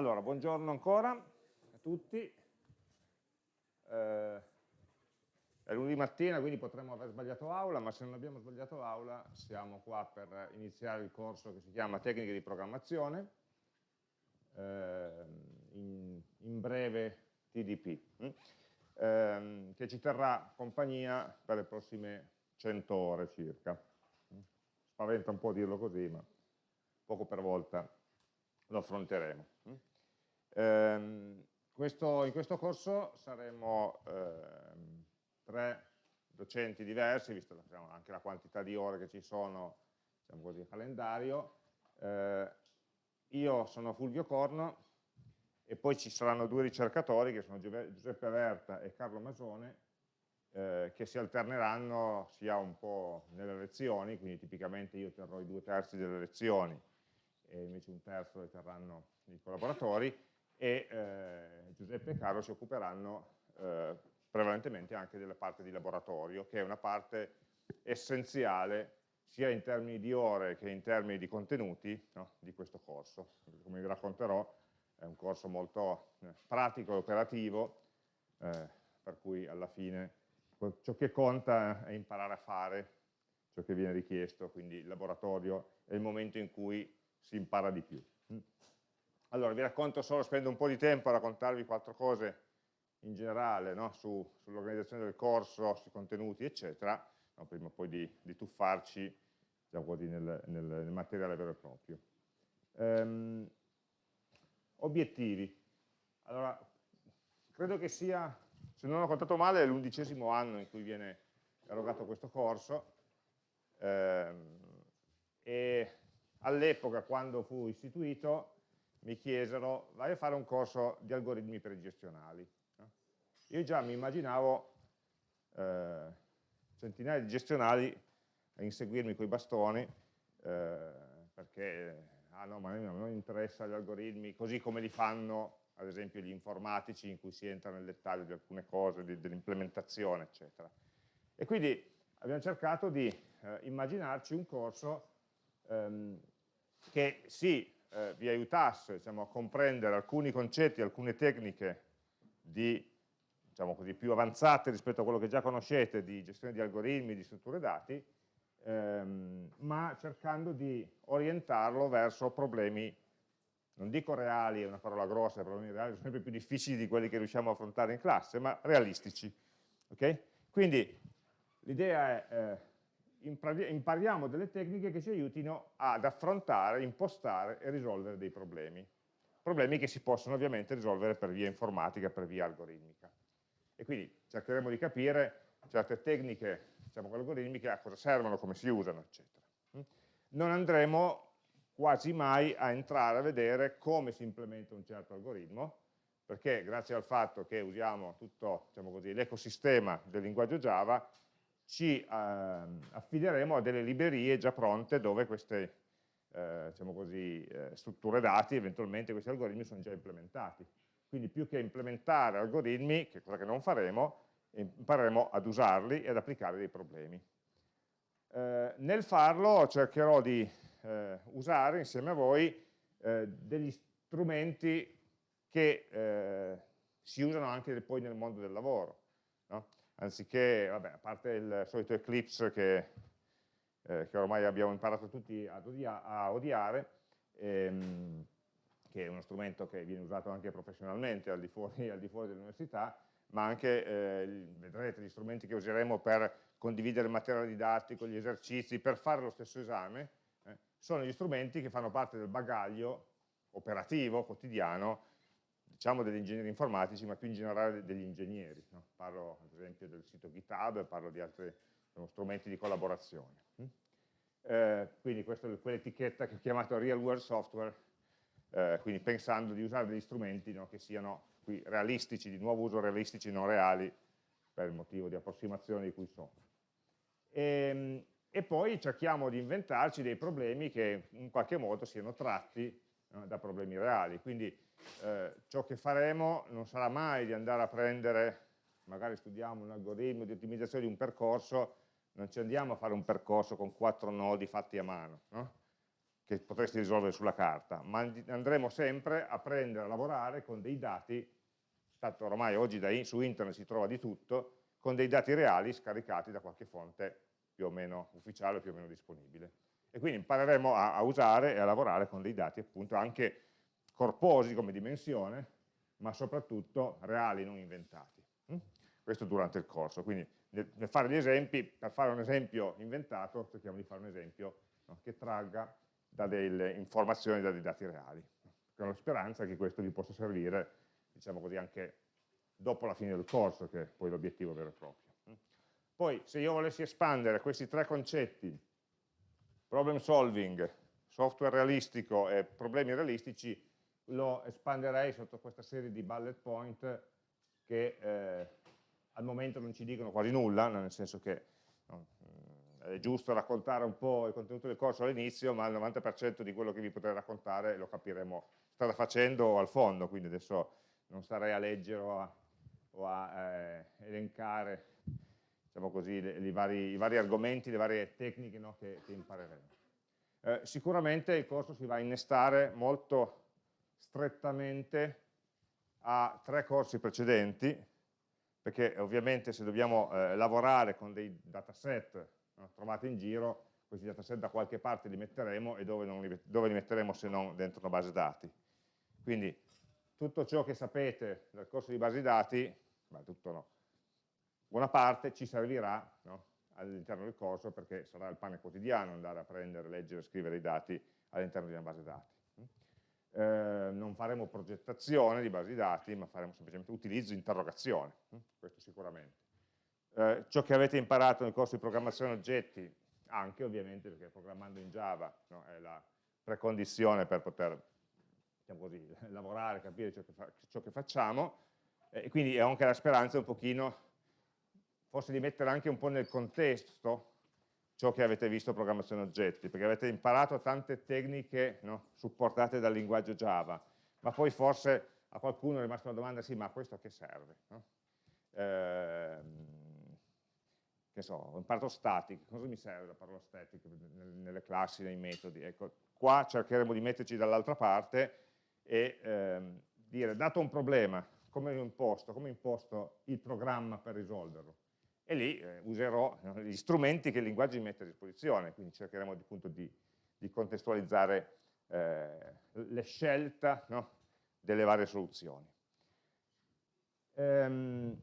Allora, buongiorno ancora a tutti. Eh, è lunedì mattina, quindi potremmo aver sbagliato aula, ma se non abbiamo sbagliato aula siamo qua per iniziare il corso che si chiama Tecniche di programmazione, eh, in, in, breve TDP, hm? eh, che ci terrà compagnia per le prossime 100 ore circa. Spaventa un po' dirlo così, ma poco per volta lo affronteremo. Ehm, questo, in questo corso saremo ehm, tre docenti diversi, visto diciamo, anche la quantità di ore che ci sono, diciamo così, calendario. Eh, io sono Fulvio Corno e poi ci saranno due ricercatori che sono Giuseppe Averta e Carlo Masone eh, che si alterneranno sia un po' nelle lezioni, quindi tipicamente io terrò i due terzi delle lezioni e invece un terzo le terranno i collaboratori e eh, Giuseppe e Carlo si occuperanno eh, prevalentemente anche della parte di laboratorio, che è una parte essenziale sia in termini di ore che in termini di contenuti no, di questo corso. Come vi racconterò è un corso molto eh, pratico e operativo, eh, per cui alla fine ciò che conta è imparare a fare ciò che viene richiesto, quindi il laboratorio è il momento in cui si impara di più. Allora, vi racconto solo, spendo un po' di tempo a raccontarvi quattro cose in generale no? Su, sull'organizzazione del corso, sui contenuti, eccetera, no? prima poi di, di tuffarci diciamo nel, nel, nel, materiale vero e proprio. Ehm, obiettivi. Allora, credo che sia, se non ho contato male, l'undicesimo anno in cui viene erogato questo corso ehm, e all'epoca, quando fu istituito, mi chiesero vai a fare un corso di algoritmi pregestionali. Io già mi immaginavo eh, centinaia di gestionali a inseguirmi con i bastoni eh, perché ah no, ma non interessa gli algoritmi così come li fanno ad esempio gli informatici in cui si entra nel dettaglio di alcune cose, dell'implementazione eccetera. E quindi abbiamo cercato di eh, immaginarci un corso ehm, che sì, eh, vi aiutasse diciamo, a comprendere alcuni concetti, alcune tecniche di, diciamo così, più avanzate rispetto a quello che già conoscete di gestione di algoritmi, di strutture dati, ehm, ma cercando di orientarlo verso problemi, non dico reali, è una parola grossa, problemi reali sono sempre più difficili di quelli che riusciamo a affrontare in classe, ma realistici. Okay? Quindi l'idea è... Eh, impariamo delle tecniche che ci aiutino ad affrontare, impostare e risolvere dei problemi. Problemi che si possono ovviamente risolvere per via informatica, per via algoritmica. E quindi cercheremo di capire certe tecniche diciamo, algoritmiche a cosa servono, come si usano, eccetera. Non andremo quasi mai a entrare a vedere come si implementa un certo algoritmo, perché grazie al fatto che usiamo tutto diciamo l'ecosistema del linguaggio Java, ci eh, affideremo a delle librerie già pronte dove queste eh, diciamo così, eh, strutture dati, eventualmente questi algoritmi sono già implementati. Quindi più che implementare algoritmi, che è cosa che non faremo, impareremo ad usarli e ad applicare dei problemi. Eh, nel farlo cercherò di eh, usare insieme a voi eh, degli strumenti che si usano anche poi nel mondo del lavoro. No? Anziché, vabbè, a parte il solito Eclipse che, eh, che ormai abbiamo imparato tutti odia a odiare, ehm, che è uno strumento che viene usato anche professionalmente al di fuori, fuori dell'università, ma anche, eh, vedrete, gli strumenti che useremo per condividere il materiale didattico, gli esercizi, per fare lo stesso esame, eh, sono gli strumenti che fanno parte del bagaglio operativo, quotidiano, diciamo degli ingegneri informatici, ma più in generale degli ingegneri. No? Parlo ad esempio del sito GitHub, parlo di altri strumenti di collaborazione. Mm? Eh, quindi questa è quell'etichetta che ho chiamato Real World Software, eh, quindi pensando di usare degli strumenti no, che siano qui realistici, di nuovo uso realistici, non reali, per il motivo di approssimazione di cui sono. E, ehm, e poi cerchiamo di inventarci dei problemi che in qualche modo siano tratti no, da problemi reali. Quindi eh, ciò che faremo non sarà mai di andare a prendere, magari studiamo un algoritmo di ottimizzazione di un percorso, non ci andiamo a fare un percorso con quattro nodi fatti a mano, no? che potresti risolvere sulla carta, ma andremo sempre a prendere, a lavorare con dei dati, tanto ormai oggi da, su internet si trova di tutto, con dei dati reali scaricati da qualche fonte più o meno ufficiale, più o meno disponibile. E quindi impareremo a, a usare e a lavorare con dei dati appunto anche corposi come dimensione, ma soprattutto reali, non inventati. Hm? Questo durante il corso, quindi nel, fare gli esempi, per fare un esempio inventato, cerchiamo di fare un esempio no, che tragga da delle informazioni, da dei dati reali, con la speranza che questo vi possa servire, diciamo così, anche dopo la fine del corso, che è poi l'obiettivo vero e proprio. Poi, se io volessi espandere questi tre concetti, problem solving, software realistico e problemi realistici, lo espanderei sotto questa serie di bullet point che eh, al momento non ci dicono quasi nulla, nel senso che no, è giusto raccontare un po' il contenuto del corso all'inizio, ma il 90% di quello che vi potrei raccontare lo capiremo strada facendo al fondo, quindi adesso non starei a leggere o a, o a eh, elencare diciamo così, le, vari, i vari argomenti, le varie tecniche no, che, che, impareremo. Eh, sicuramente il corso si va a innestare molto strettamente a tre corsi precedenti, perché ovviamente se dobbiamo eh, lavorare con dei dataset no, trovati in giro, questi dataset da qualche parte li metteremo e dove, li, dove li metteremo se non dentro una base dati. Quindi tutto ciò che sapete nel corso di base dati, beh, tutto no, buona parte ci servirà no, all'interno del corso perché sarà il pane quotidiano andare a prendere, leggere, scrivere i dati all'interno di una base dati. Eh, non faremo progettazione di basi dati, ma faremo semplicemente utilizzo, interrogazione, questo sicuramente. Eh, ciò che avete imparato nel corso di programmazione oggetti, anche ovviamente perché programmando in Java no, è la precondizione per poter diciamo così, lavorare, capire ciò che, fa, ciò che facciamo, e quindi ho anche la speranza un pochino, forse di mettere anche un po' nel contesto ciò che avete visto programmazione oggetti, perché avete imparato tante tecniche no, supportate dal linguaggio Java, ma poi forse a qualcuno è rimasta una domanda, sì, ma questo a che serve? No? Eh, che so, ho imparato static, cosa mi serve la parola static nelle classi, nei metodi? Ecco, qua cercheremo di metterci dall'altra parte e ehm, dire, dato un problema, come lo imposto, come imposto il programma per risolverlo? E lì eh, userò gli strumenti che il linguaggio mi mette a disposizione, quindi cercheremo appunto di, di contestualizzare eh, le scelte no, delle varie soluzioni. Ehm,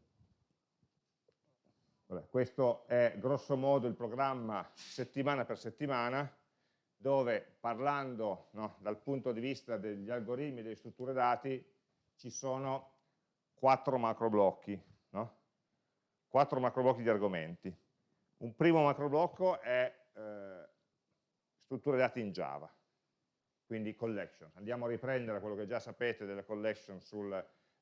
Vabbè, questo è grosso modo il programma settimana per settimana, dove parlando no, dal punto di vista degli algoritmi e delle strutture dati ci sono quattro macro blocchi? Quattro macro blocchi di argomenti. Un primo macro blocco è eh, strutture dati in Java, quindi collection. Andiamo a riprendere quello che già sapete delle collection sul,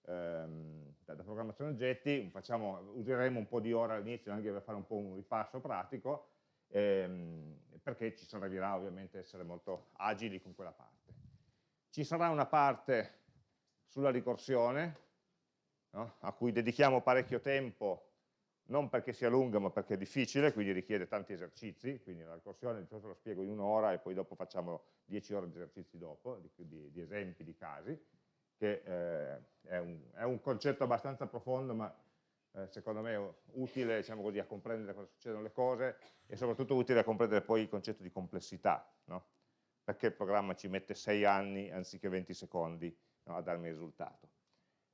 ehm, da, programmazione oggetti, facciamo, useremo un po' di ore all'inizio anche per fare un po' un ripasso pratico, ehm, perché ci servirà ovviamente essere molto agili con quella parte. Ci sarà una parte sulla ricorsione, no? a cui dedichiamo parecchio tempo, non perché sia lunga ma perché è difficile, quindi richiede tanti esercizi, quindi la ricorsione di solito lo spiego in un'ora e poi dopo facciamo 10 ore di esercizi dopo, di, di, di esempi, di casi, che eh, è, un, è, un, concetto abbastanza profondo, ma eh, secondo me utile diciamo così, a comprendere cosa succedono le cose e soprattutto utile a comprendere poi il concetto di complessità, no? perché il programma ci mette 6 anni anziché 20 secondi no, a darmi il risultato.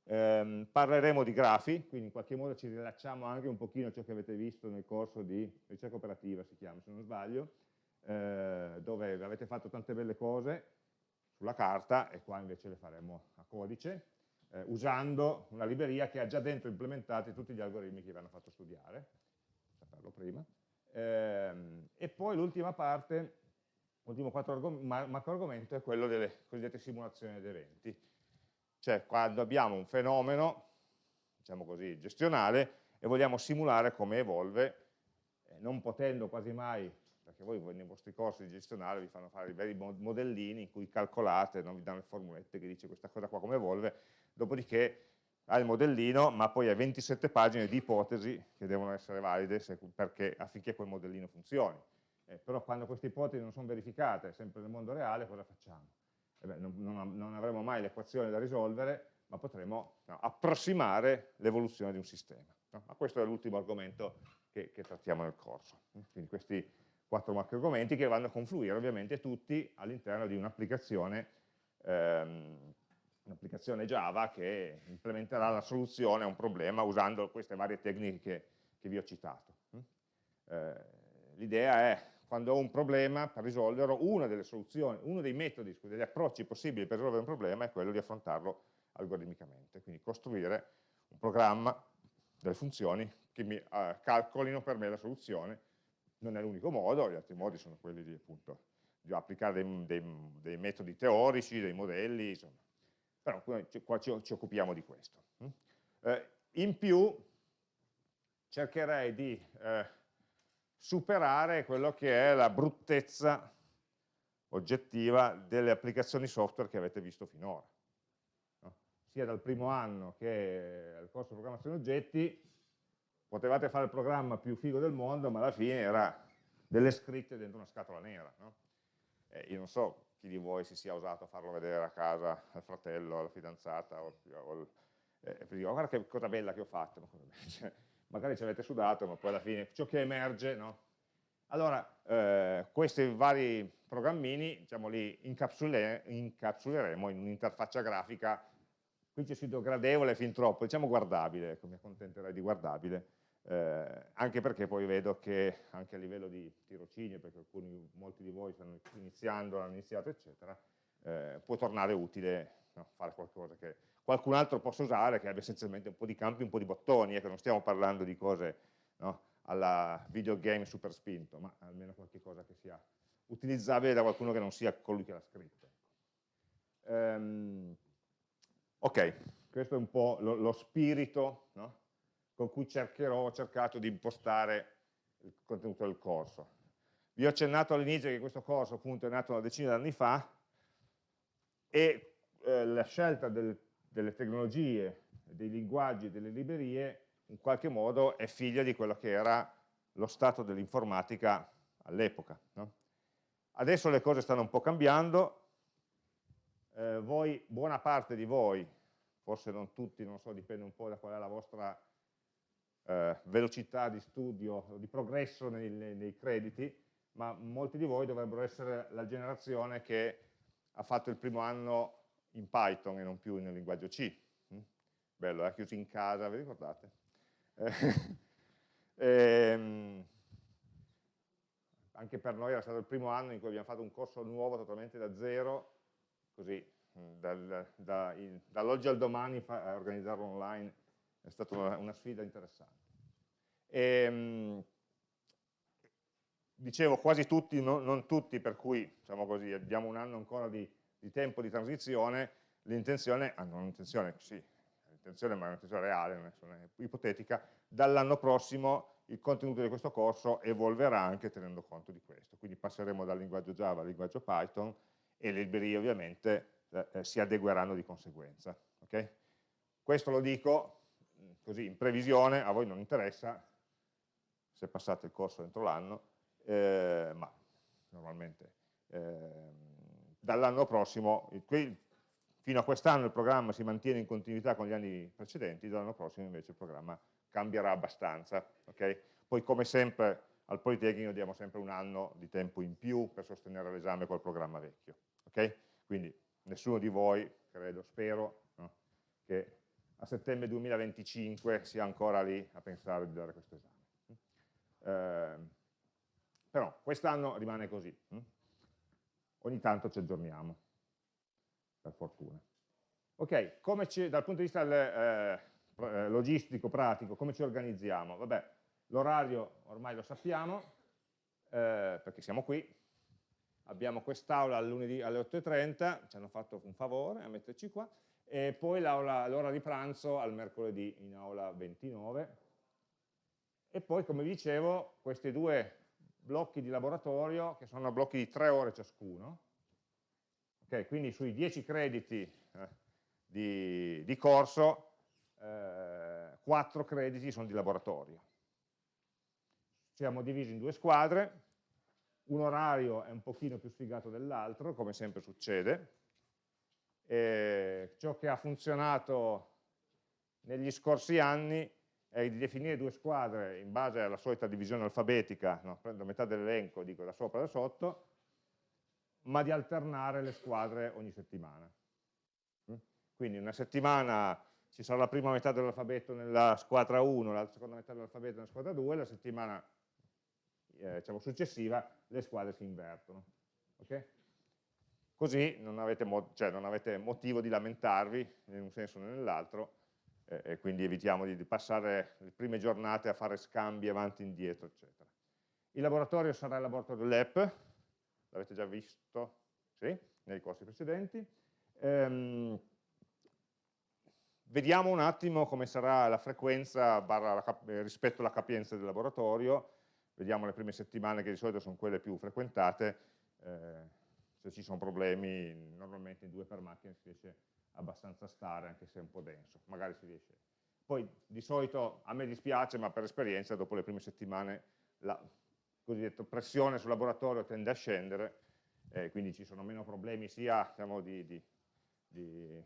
Eh, parleremo di grafi, quindi in qualche modo ci rilacciamo anche un pochino a ciò che avete visto nel corso di ricerca operativa, si chiama se non sbaglio, eh, dove avete fatto tante belle cose, sulla carta e qua invece le faremo a codice, eh, usando una libreria che ha già dentro implementati tutti gli algoritmi che vi hanno fatto studiare, saperlo prima. Ehm, e poi l'ultima parte, l'ultimo macro argomento è quello delle cosiddette simulazioni di eventi. Cioè quando abbiamo un fenomeno, diciamo così, gestionale, e vogliamo simulare come evolve, eh, non potendo quasi mai perché voi nei vostri corsi di gestionale vi fanno fare i veri modellini in cui calcolate, non vi danno le formulette che dice questa cosa qua come evolve, dopodiché ha il modellino, ma poi ha 27 pagine di ipotesi che devono essere valide se, perché, affinché quel modellino funzioni. eh, però quando queste ipotesi non sono verificate, sempre nel mondo reale, cosa facciamo? Eh beh, non, non, non, avremo mai l'equazione da risolvere, ma potremo no, approssimare l'evoluzione di un sistema. No? Ma questo è l'ultimo argomento che, che, trattiamo nel corso. Quindi questi quattro macro argomenti che vanno a confluire ovviamente tutti all'interno di un'applicazione ehm, un'applicazione Java che implementerà la soluzione a un problema usando queste varie tecniche che, che vi ho citato. Eh, L'idea è, quando ho un problema, per risolverlo, una delle soluzioni, uno dei metodi, degli approcci possibili per risolvere un problema è quello di affrontarlo algoritmicamente, quindi costruire un programma, delle funzioni che mi uh, calcolino per me la soluzione, non è l'unico modo, gli altri modi sono quelli di, appunto, di applicare dei, dei, dei metodi teorici, dei modelli, insomma, però qua ci, ci occupiamo di questo. Mm? Eh, in più cercherei di eh, superare quello che è la bruttezza oggettiva delle applicazioni software che avete visto finora. No? Sia dal primo anno che al corso di programmazione oggetti, potevate fare il programma più figo del mondo, ma alla fine era delle scritte dentro una scatola nera. No? Eh, io non so chi di voi si sia usato a farlo vedere a casa al fratello, alla fidanzata, o, o, eh, dico, guarda che cosa bella che ho fatto, cioè, magari ci avete sudato, ma poi alla fine ciò che emerge, no? Allora, eh, questi vari programmini, diciamo, li incapsule, incapsuleremo in un'interfaccia grafica, qui c'è scritto gradevole fin troppo, diciamo guardabile, ecco, mi accontenterei di guardabile, eh, anche perché poi vedo che anche a livello di tirocinio, perché alcuni, molti di voi stanno iniziando, hanno iniziato, eccetera, eh, può tornare utile no, fare qualcosa che qualcun altro possa usare, che abbia essenzialmente un po' di campi, un po' di bottoni, ecco, non stiamo parlando di cose no, alla videogame super spinto, ma almeno qualche cosa che sia utilizzabile da qualcuno che non sia colui che l'ha scritto. Um, ok, questo è un po' lo, lo spirito no? con cui cercherò, ho cercato di impostare il contenuto del corso. Vi ho accennato all'inizio che questo corso appunto è nato una decina di anni fa e eh, la scelta del, delle tecnologie, dei linguaggi, delle librerie in qualche modo è figlia di quello che era lo stato dell'informatica all'epoca. No? Adesso le cose stanno un po' cambiando, eh, voi, buona parte di voi, forse non tutti, non so, dipende un po' da qual è la vostra eh, velocità di studio, di progresso nei, nei, nei, crediti, ma molti di voi dovrebbero essere la generazione che ha fatto il primo anno in Python e non più nel linguaggio C. Mm? Bello, eh? chiusi in casa, vi ricordate? Eh, ehm, anche per noi era stato il primo anno in cui abbiamo fatto un corso nuovo totalmente da zero, così mm, dal, da, dall'oggi al domani fa, a organizzarlo online è stata una, una sfida interessante. E, ehm, dicevo quasi tutti, no, non tutti, per cui diciamo così, abbiamo un anno ancora di, di tempo di transizione, l'intenzione, ah non l'intenzione, sì, l'intenzione ma è un'intenzione reale, non è, non è ipotetica, dall'anno prossimo il contenuto di questo corso evolverà anche tenendo conto di questo, quindi passeremo dal linguaggio Java al linguaggio Python e le librerie ovviamente eh, eh si adegueranno di conseguenza. Okay? Questo lo dico così in previsione, a voi non interessa se passate il corso entro l'anno, eh, ma normalmente eh, dall'anno prossimo, fino a quest'anno il programma si mantiene in continuità con gli anni precedenti, dall'anno prossimo invece il programma cambierà abbastanza. Okay? Poi come sempre al Politecnico diamo sempre un anno di tempo in più per sostenere l'esame col programma vecchio. Okay? Quindi nessuno di voi, credo, spero, no? che a settembre 2025 sia ancora lì a pensare di dare questo esame. Eh, però quest'anno rimane così. Hm? Ogni tanto ci aggiorniamo, per fortuna. Ok, dal punto di vista del, eh, logistico, pratico, come ci organizziamo? Vabbè, l'orario ormai lo sappiamo, eh, perché siamo qui, abbiamo quest'aula lunedì alle 8.30, ci hanno fatto un favore a metterci qua, e poi l'ora di pranzo al mercoledì in aula 29 e poi come vi dicevo questi due blocchi di laboratorio che sono blocchi di tre ore ciascuno okay, quindi sui 10 crediti eh, di, di, corso eh, 4 crediti sono di laboratorio. Siamo divisi in due squadre un orario è un pochino più sfigato dell'altro, come sempre succede, e ciò che ha funzionato negli scorsi anni è di definire due squadre in base alla solita divisione alfabetica, no? prendo metà dell'elenco, dico da sopra e da sotto, ma di alternare le squadre ogni settimana. Mm? Quindi una settimana ci sarà la prima metà dell'alfabeto nella squadra 1, la seconda metà dell'alfabeto nella squadra 2, la settimana eh, diciamo, successiva le squadre si invertono. Okay? Così non avete, cioè non avete, motivo di lamentarvi in un senso o nell'altro e quindi evitiamo di, passare le prime giornate a fare scambi avanti e indietro, eccetera. Il laboratorio sarà il laboratorio LEP, l'avete già visto sì, nei corsi precedenti. Ehm, vediamo un attimo come sarà la frequenza la rispetto alla capienza del laboratorio, vediamo le prime settimane che di solito sono quelle più frequentate, eh, se ci sono problemi normalmente in due per macchina si riesce abbastanza a stare anche se è un po' denso, magari si riesce. Poi di solito a me dispiace ma per esperienza dopo le prime settimane la cosiddetta pressione sul laboratorio tende a scendere eh, quindi ci sono meno problemi sia diciamo, di, di, di,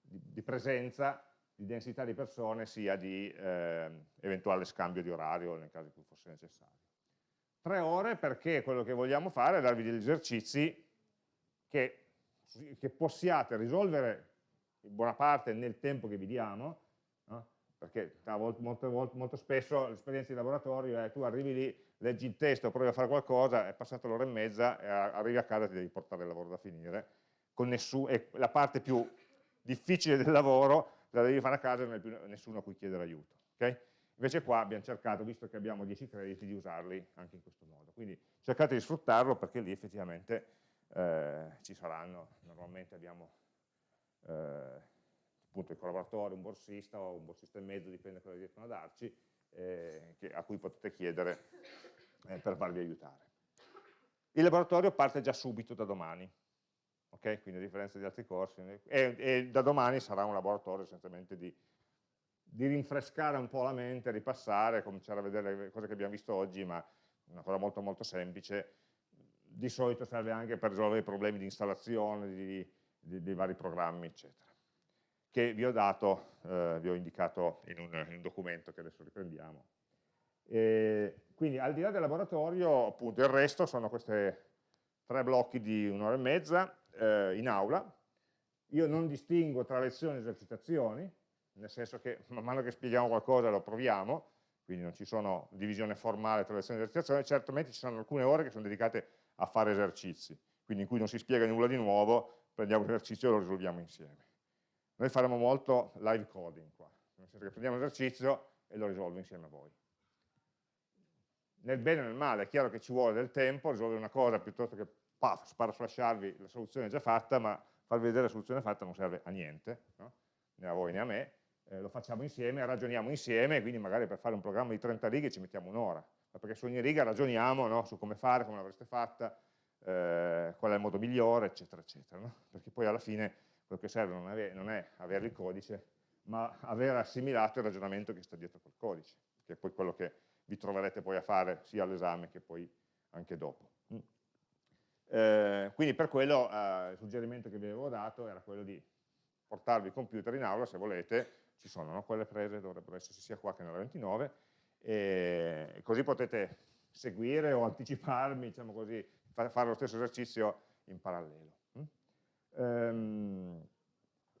di, presenza, di densità di persone sia di eh, eventuale scambio di orario nel caso in cui fosse necessario. Tre ore perché quello che vogliamo fare è darvi degli esercizi che, che possiate risolvere in buona parte nel tempo che vi diamo, no? perché molto, molto, molto spesso l'esperienza di laboratorio è tu arrivi lì, leggi il testo, provi a fare qualcosa, è passata l'ora e mezza e arrivi a casa e ti devi portare il lavoro da finire, e la parte più difficile del lavoro la devi fare a casa e non hai più nessuno a cui chiedere aiuto. Okay? Invece qua abbiamo cercato, visto che abbiamo 10 crediti, di usarli anche in questo modo. Quindi cercate di sfruttarlo perché lì effettivamente eh, ci saranno, normalmente abbiamo eh, appunto il collaboratore, un borsista o un borsista e mezzo, dipende da cosa riescono a darci, eh, che, a cui potete chiedere eh, per farvi aiutare. Il laboratorio parte già subito da domani, ok? Quindi a differenza di altri corsi, e, e da domani sarà un laboratorio essenzialmente di di rinfrescare un po' la mente, ripassare, cominciare a vedere le cose che abbiamo visto oggi, ma una cosa molto molto semplice, di solito serve anche per risolvere i problemi di installazione di, di, di vari programmi, eccetera, che vi ho dato, eh, vi ho indicato in un, in un, documento che adesso riprendiamo. E quindi al di là del laboratorio, appunto, il resto sono questi tre blocchi di un'ora e mezza eh, in aula. Io non distingo tra lezioni e esercitazioni, nel senso che man mano che spieghiamo qualcosa lo proviamo, quindi non ci sono divisione formale tra lezioni e esercitazioni, certamente ci sono alcune ore che sono dedicate a fare esercizi, quindi in cui non si spiega nulla di nuovo, prendiamo l'esercizio e lo risolviamo insieme. Noi faremo molto live coding qua, nel senso che prendiamo l'esercizio e lo risolvo insieme a voi. Nel bene e nel male, è chiaro che ci vuole del tempo, risolvere una cosa piuttosto che paf, sparaflasciarvi la soluzione già fatta, ma farvi vedere la soluzione fatta non serve a niente, no? né a voi né a me, eh, lo facciamo insieme, ragioniamo insieme, quindi magari per fare un programma di 30 righe ci mettiamo un'ora, perché su ogni riga ragioniamo no, su come fare, come l'avreste fatta, eh, qual è il modo migliore, eccetera, eccetera. No? Perché poi alla fine quello che serve non è, non è avere il codice, ma aver assimilato il ragionamento che sta dietro quel codice, che è poi quello che vi troverete poi a fare sia all'esame che poi anche dopo. Mm. Eh, quindi per quello eh, il suggerimento che vi avevo dato era quello di portarvi il computer in aula se volete, ci sono no? quelle prese, dovrebbero esserci sia qua che nella 29, e così potete seguire o anticiparmi, diciamo così, fare lo stesso esercizio in parallelo. Mm? Ehm,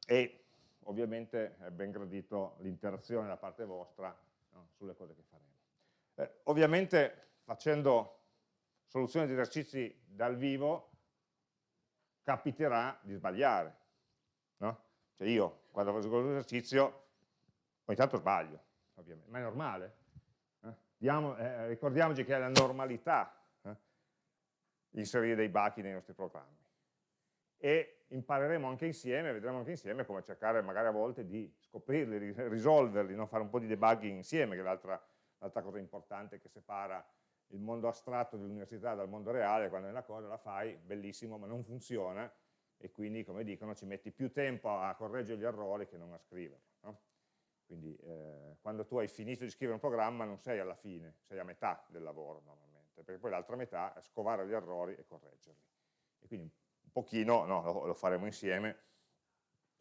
e ovviamente è ben gradito l'interazione da parte vostra no? sulle cose che faremo. Eh, ovviamente facendo soluzioni di esercizi dal vivo capiterà di sbagliare. No? Cioè io quando faccio l'esercizio ogni tanto sbaglio, ovviamente, ma è normale. Eh? Diamo, eh, ricordiamoci che è la normalità eh? inserire dei bachi nei nostri programmi. E impareremo anche insieme, vedremo anche insieme come cercare magari a volte di scoprirli, risolverli, no? fare un po' di debugging insieme, che è l'altra cosa importante che separa il mondo astratto dell'università dal mondo reale, quando una cosa la fai, bellissimo, ma non funziona, e quindi, come dicono, ci metti più tempo a correggere gli errori che non a scriverli. Quindi eh, quando tu hai finito di scrivere un programma non sei alla fine, sei a metà del lavoro normalmente. perché poi l'altra metà è scovare gli errori e correggerli. E quindi un pochino no, lo, lo, faremo insieme.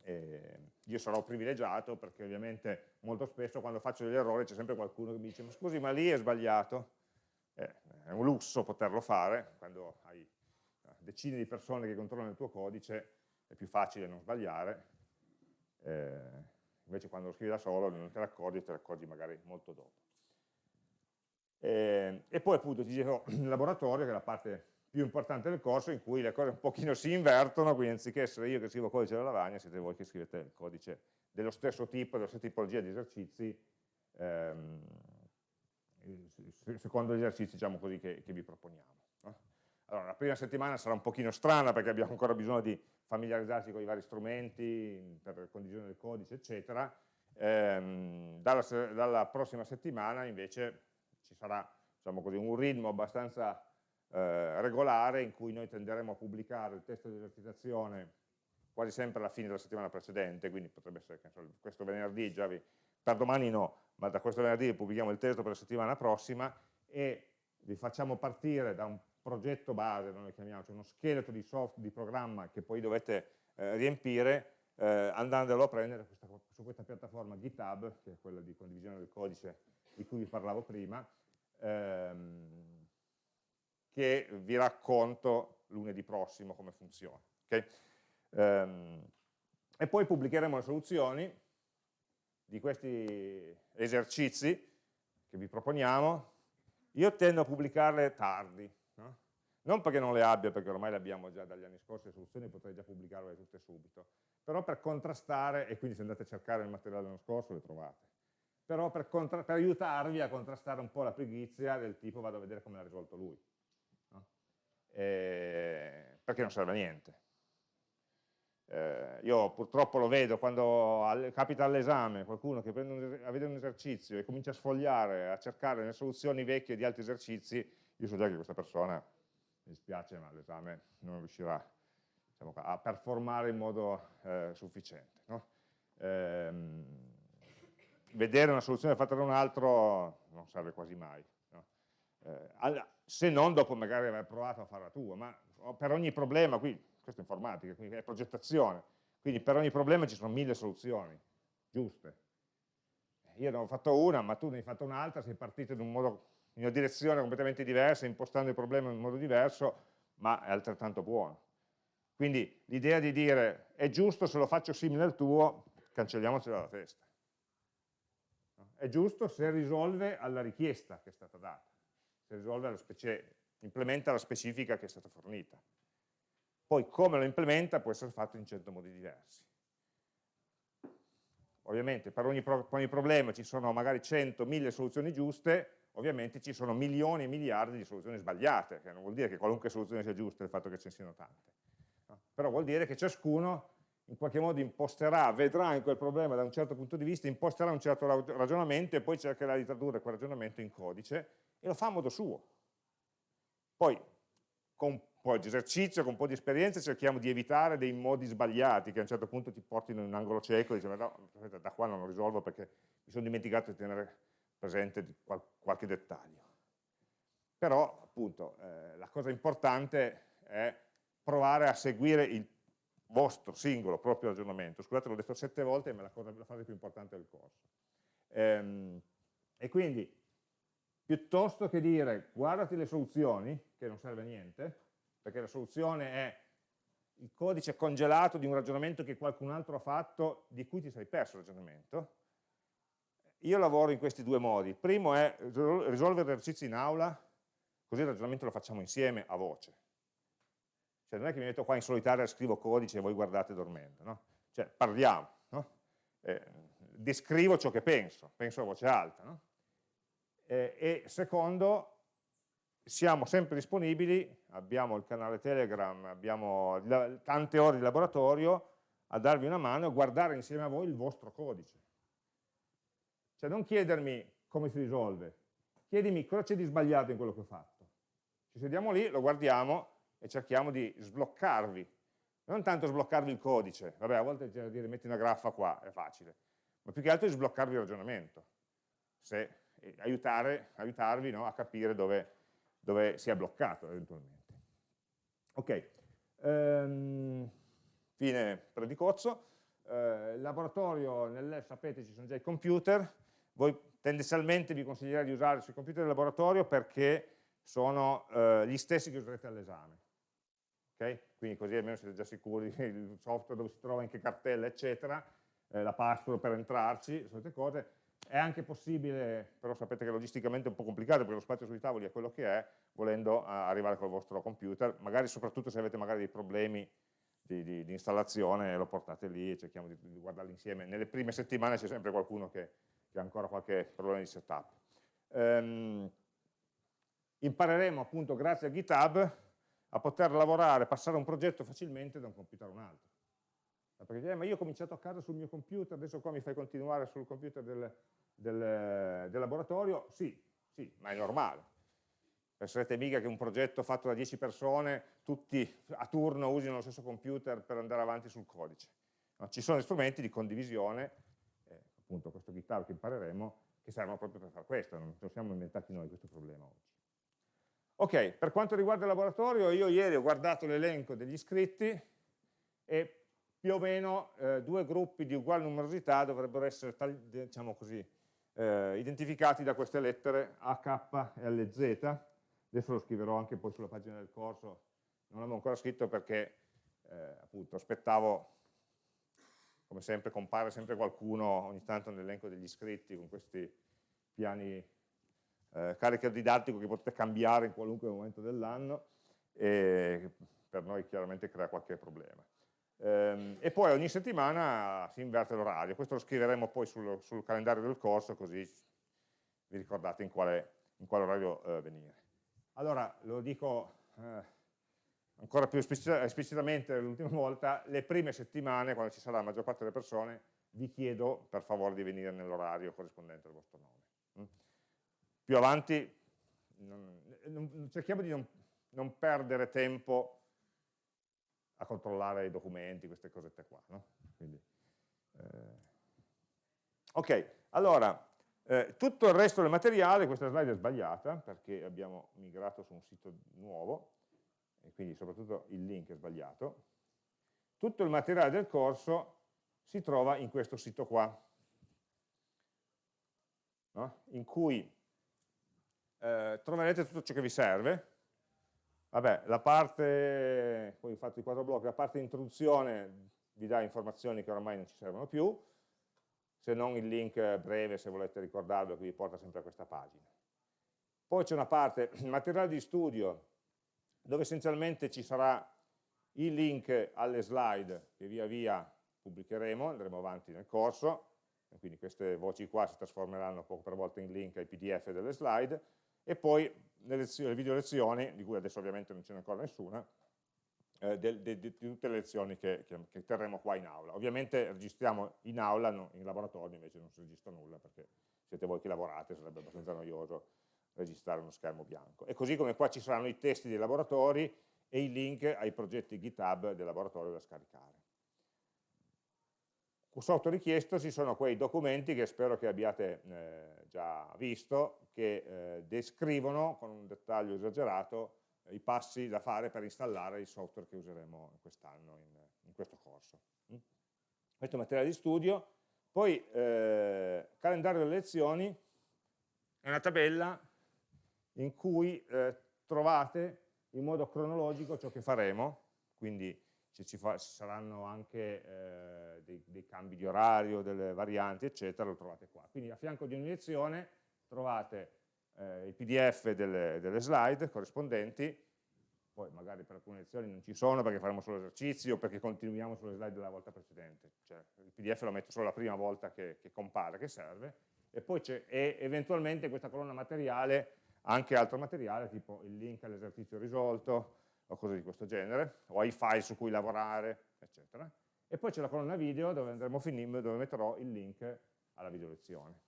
Eh, io sarò privilegiato perché ovviamente molto spesso quando faccio degli errori c'è sempre qualcuno che mi dice ma scusi ma lì è sbagliato. Eh, è un lusso poterlo fare, quando hai decine di persone che controllano il tuo codice è più facile non sbagliare, eh, invece quando lo scrivi da solo non te ne accorgi, te ne accorgi magari molto dopo. Eh, e poi appunto ti dicevo il laboratorio, che è la parte più importante del corso, in cui le cose un pochino si invertono, quindi anziché essere io che scrivo codice della lavagna, siete voi che scrivete il codice dello stesso tipo, della stessa tipologia di esercizi, ehm, secondo gli esercizi diciamo così, che, che vi proponiamo. Allora, la prima settimana sarà un pochino strana perché abbiamo ancora bisogno di familiarizzarsi con i vari strumenti per condivisione del codice, eccetera. Ehm, dalla, dalla, prossima settimana invece ci sarà diciamo così, un ritmo abbastanza eh, regolare in cui noi tenderemo a pubblicare il testo di esercitazione quasi sempre alla fine della settimana precedente, quindi potrebbe essere che questo venerdì, già vi, per domani no, ma da questo venerdì pubblichiamo il testo per la settimana prossima e vi facciamo partire da un progetto base, noi chiamiamo, cioè uno scheletro di software, di programma che poi dovete eh, riempire eh, andandolo a prendere questa, su questa piattaforma GitHub, che è quella di condivisione del codice di cui vi parlavo prima, ehm, che vi racconto lunedì prossimo come funziona. Okay? Ehm, e poi pubblicheremo le soluzioni di questi esercizi che vi proponiamo. Io tendo a pubblicarle tardi? Non perché non le abbia, perché ormai le abbiamo già dagli anni scorsi, le soluzioni potrei già pubblicarle tutte subito, però per contrastare, e quindi se andate a cercare il materiale dell'anno scorso le trovate, però per, per, aiutarvi a contrastare un po' la pigrizia del tipo vado a vedere come l'ha risolto lui, no? perché non serve a niente. Eh, io purtroppo lo vedo quando al, capita all'esame qualcuno che vedere un esercizio e comincia a sfogliare, a cercare le soluzioni vecchie di altri esercizi, io so già che questa persona, mi dispiace, ma l'esame non riuscirà diciamo, a performare in modo eh, sufficiente. No? Ehm, vedere una soluzione fatta da un altro non serve quasi mai. No? Eh, se non dopo magari aver provato a fare la tua, ma per ogni problema, qui, questa è informatica, quindi è progettazione, quindi per ogni problema ci sono mille soluzioni, giuste. Io ne ho fatto una, ma tu ne hai fatto un'altra, sei partito in un modo una direzione completamente diversa, impostando il problema in modo diverso, ma è altrettanto buono. Quindi l'idea di dire è giusto se lo faccio simile al tuo, cancelliamocelo dalla testa. È giusto se risolve alla richiesta che è stata data, se risolve specie, implementa la specifica che è stata fornita. Poi come lo implementa può essere fatto in cento modi diversi. Ovviamente per ogni, pro, per ogni problema ci sono magari 100, 1000 soluzioni giuste, ovviamente ci sono milioni e miliardi di soluzioni sbagliate, che non vuol dire che qualunque soluzione sia giusta il fatto che ce ne siano tante. No? Però vuol dire che ciascuno in qualche modo imposterà, vedrà in quel problema da un certo punto di vista, imposterà un certo ragionamento e poi cercherà di tradurre quel ragionamento in codice e lo fa a modo suo. Poi, con un po' di esercizio, con un po' di esperienza, cerchiamo di evitare dei modi sbagliati che a un certo punto ti portino in un angolo cieco e dici, no, da qua non lo risolvo perché mi sono dimenticato di tenere presente qual qualche dettaglio. Però, appunto, eh, la cosa importante è provare a seguire il vostro singolo proprio ragionamento. Scusate, l'ho detto sette volte, ma è la, cosa, la fase più importante del corso. Ehm, e quindi, piuttosto che dire guardati le soluzioni, che non serve a niente, perché la soluzione è il codice congelato di un ragionamento che qualcun altro ha fatto, di cui ti sei perso il ragionamento, io lavoro in questi due modi. Il primo è risolvere esercizi in aula, così il ragionamento lo facciamo insieme a voce. Cioè non è che mi metto qua in solitaria scrivo codice e voi guardate dormendo, no? Cioè parliamo, no? eh, descrivo ciò che penso, penso a voce alta. No? Eh, e secondo, siamo sempre disponibili, abbiamo il canale Telegram, abbiamo tante ore di laboratorio, a darvi una mano e guardare insieme a voi il vostro codice. Cioè non chiedermi come si risolve, chiedimi cosa c'è di sbagliato in quello che ho fatto. Ci sediamo lì, lo guardiamo e cerchiamo di sbloccarvi. Non tanto sbloccarvi il codice, vabbè a volte c'è da dire metti una graffa qua, è facile, ma più che altro di sbloccarvi il ragionamento, Se, aiutare, aiutarvi no, a capire dove, dove si è bloccato eventualmente. Ok, ehm, fine predicozzo. Eh, laboratorio, nel sapete ci sono già i computer, voi tendenzialmente vi consiglierei di usare sui computer del laboratorio perché sono eh, gli stessi che userete all'esame. Okay? Quindi così almeno siete già sicuri il software dove si trova in che cartella, eccetera, eh, la password per entrarci, solite cose. È anche possibile, però sapete che logisticamente è un po' complicato perché lo spazio sui tavoli è quello che è, volendo arrivare col vostro computer, magari soprattutto se avete magari dei problemi di, di, di installazione, lo portate lì e cerchiamo di, di guardarli insieme. Nelle prime settimane c'è sempre qualcuno che, che, ha ancora qualche problema di setup. Um, impareremo appunto grazie a GitHub a poter lavorare, passare un progetto facilmente da un computer a un altro. Perché eh, ma io ho cominciato a casa sul mio computer, adesso qua mi fai continuare sul computer del, del, del laboratorio? Sì, sì, ma è normale. Penserete mica che un progetto fatto da 10 persone, tutti a turno usino lo stesso computer per andare avanti sul codice. No, ci sono strumenti di condivisione, eh, appunto questo GitHub che impareremo, che servono proprio per fare questo, non ce lo siamo inventati noi questo problema oggi. Ok, per quanto riguarda il laboratorio, io ieri ho guardato l'elenco degli iscritti e più o meno eh, due gruppi di uguale numerosità dovrebbero essere, diciamo così, eh, identificati da queste lettere AK e LZ. Adesso lo scriverò anche poi sulla pagina del corso, non l'avevo ancora scritto perché eh, appunto aspettavo, come sempre compare sempre qualcuno ogni tanto nell'elenco degli iscritti con questi piani eh, carica didattico che potete cambiare in qualunque momento dell'anno e per noi chiaramente crea qualche problema. Ehm, e poi ogni settimana si inverte l'orario, questo lo scriveremo poi sul, sul, calendario del corso così vi ricordate in quale, in quale orario eh, venire. Allora, lo dico eh, ancora più esplicitamente l'ultima volta, le prime settimane, quando ci sarà la maggior parte delle persone, vi chiedo per favore di venire nell'orario corrispondente al vostro nome. Più avanti non, non, cerchiamo di non, non, perdere tempo a controllare i documenti, queste cosette qua. No? Quindi, eh. Ok, allora, eh, tutto il resto del materiale, questa slide è sbagliata perché abbiamo migrato su un sito nuovo e quindi soprattutto il link è sbagliato. Tutto il materiale del corso si trova in questo sito qua, no? in cui eh, troverete tutto ciò che vi serve. Vabbè, la parte, poi ho fatto i quattro blocchi, la parte introduzione vi dà informazioni che ormai non ci servono più, se non il link breve se volete ricordarlo che vi porta sempre a questa pagina. Poi c'è una parte, materiale di studio, dove essenzialmente ci sarà il link alle slide che via via pubblicheremo, andremo avanti nel corso, quindi queste voci qua si trasformeranno poco per volta in link ai pdf delle slide, e poi le, lezioni, le video lezioni, di cui adesso ovviamente non ce n'è ancora nessuna, eh, di, tutte le lezioni che, che, che, terremo qua in aula. Ovviamente registriamo in aula, no, in laboratorio invece non si registra nulla perché siete voi che lavorate, sarebbe abbastanza noioso registrare uno schermo bianco. E così come qua ci saranno i testi dei laboratori e i link ai progetti GitHub del laboratorio da scaricare. Sotto richiesto ci sono quei documenti che spero che abbiate eh, già visto, che eh, descrivono con un dettaglio esagerato eh, i passi da fare per installare il software che useremo quest'anno in, in, questo corso. Mm? Questo è materiale di studio. Poi eh, calendario delle lezioni è una tabella in cui eh, trovate in modo cronologico ciò che faremo, quindi se ci, fa, ci saranno anche eh, dei, dei, cambi di orario, delle varianti, eccetera, lo trovate qua. Quindi a fianco di ogni lezione trovate eh, il pdf delle, delle, slide corrispondenti, poi magari per alcune lezioni non ci sono perché faremo solo esercizi o perché continuiamo sulle slide della volta precedente. Cioè, il pdf lo metto solo la prima volta che, che compare, che serve, e poi c'è eventualmente questa colonna materiale anche altro materiale, tipo il link all'esercizio risolto, o cose di questo genere, o ai file su cui lavorare, eccetera. E poi c'è la colonna video dove andremo a finire, dove metterò il link alla video lezione.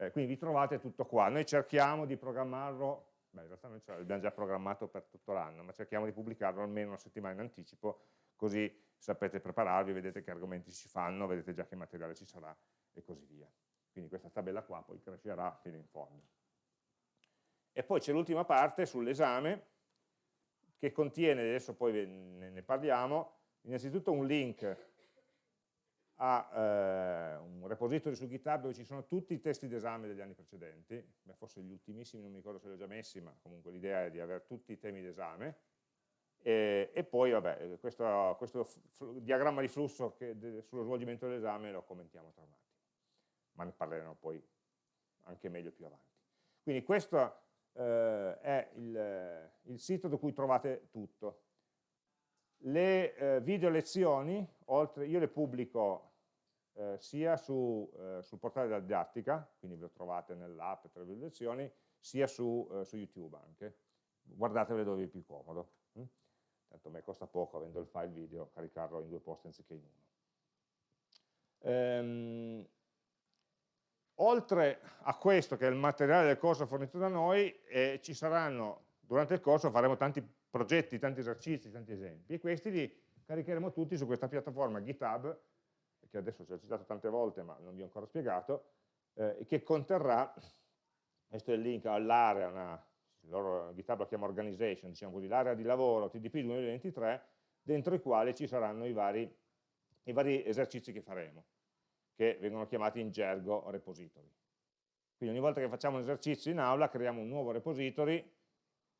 Eh, quindi vi trovate tutto qua. Noi cerchiamo di programmarlo, beh in realtà noi l'abbiamo già programmato per tutto l'anno, ma cerchiamo di pubblicarlo almeno una settimana in anticipo, così sapete prepararvi, vedete che argomenti si fanno, vedete già che materiale ci sarà e così via. Quindi questa tabella qua poi crescerà fino in fondo. E poi c'è l'ultima parte sull'esame, che contiene, adesso poi ne parliamo, innanzitutto un link a eh, un repository su GitHub dove ci sono tutti i testi d'esame degli anni precedenti, Beh, forse gli ultimissimi non mi ricordo se li ho già messi, ma comunque l'idea è di avere tutti i temi d'esame, e, e, poi vabbè, questo, questo diagramma di flusso che, sullo svolgimento dell'esame lo commentiamo tra un attimo, ma ne parleremo poi anche meglio più avanti. Quindi questo eh, è il, il, sito da cui trovate tutto. Le eh, video lezioni, oltre, io le pubblico eh, sia su, eh, sul portale della didattica, quindi ve lo trovate nell'app tra le video lezioni, sia su, eh, su, YouTube anche. Guardatele dove è più comodo. Hm? Tanto a me costa poco, avendo il file video, caricarlo in due posti anziché in uno. Ehm, Oltre a questo, che è il materiale del corso fornito da noi, eh, ci saranno, durante il corso faremo tanti progetti, tanti esercizi, tanti esempi, e questi li caricheremo tutti su questa piattaforma GitHub, che adesso ci ho citato tante volte, ma non vi ho ancora spiegato, eh, che conterrà, questo è il link all'area, loro GitHub lo chiama organization, diciamo così, l'area di lavoro TDP 2023, dentro i quali ci saranno i vari, i vari esercizi che faremo che vengono chiamati in gergo repository. Quindi ogni volta che facciamo un esercizio in aula creiamo un nuovo repository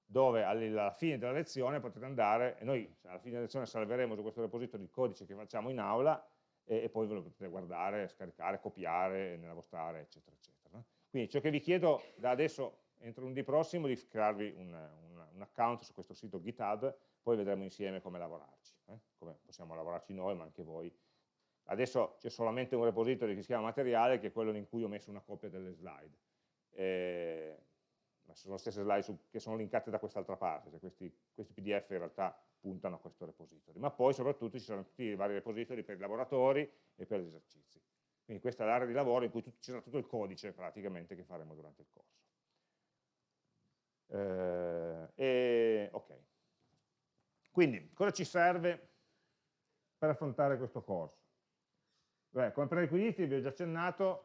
dove alla fine della lezione potete andare, e noi alla fine della lezione salveremo su questo repository il codice che facciamo in aula e, e poi ve lo potete guardare, scaricare, copiare nella vostra area, eccetera, eccetera. Quindi ciò che vi chiedo da adesso, entro lunedì prossimo, è di crearvi un, un, un, account su questo sito GitHub, poi vedremo insieme come lavorarci, eh? come possiamo lavorarci noi, ma anche voi Adesso c'è solamente un repository che si chiama materiale, che è quello in cui ho messo una copia delle slide. Eh, ma sono le stesse slide su, che sono linkate da quest'altra parte, cioè questi, questi, PDF in realtà puntano a questo repository. Ma poi soprattutto ci sono tutti i vari repository per i laboratori e per gli esercizi. Quindi questa è l'area di lavoro in cui ci sarà tutto il codice praticamente che faremo durante il corso. Eh, e, ok. Quindi, cosa ci serve per affrontare questo corso? Beh, come prerequisiti vi ho già accennato,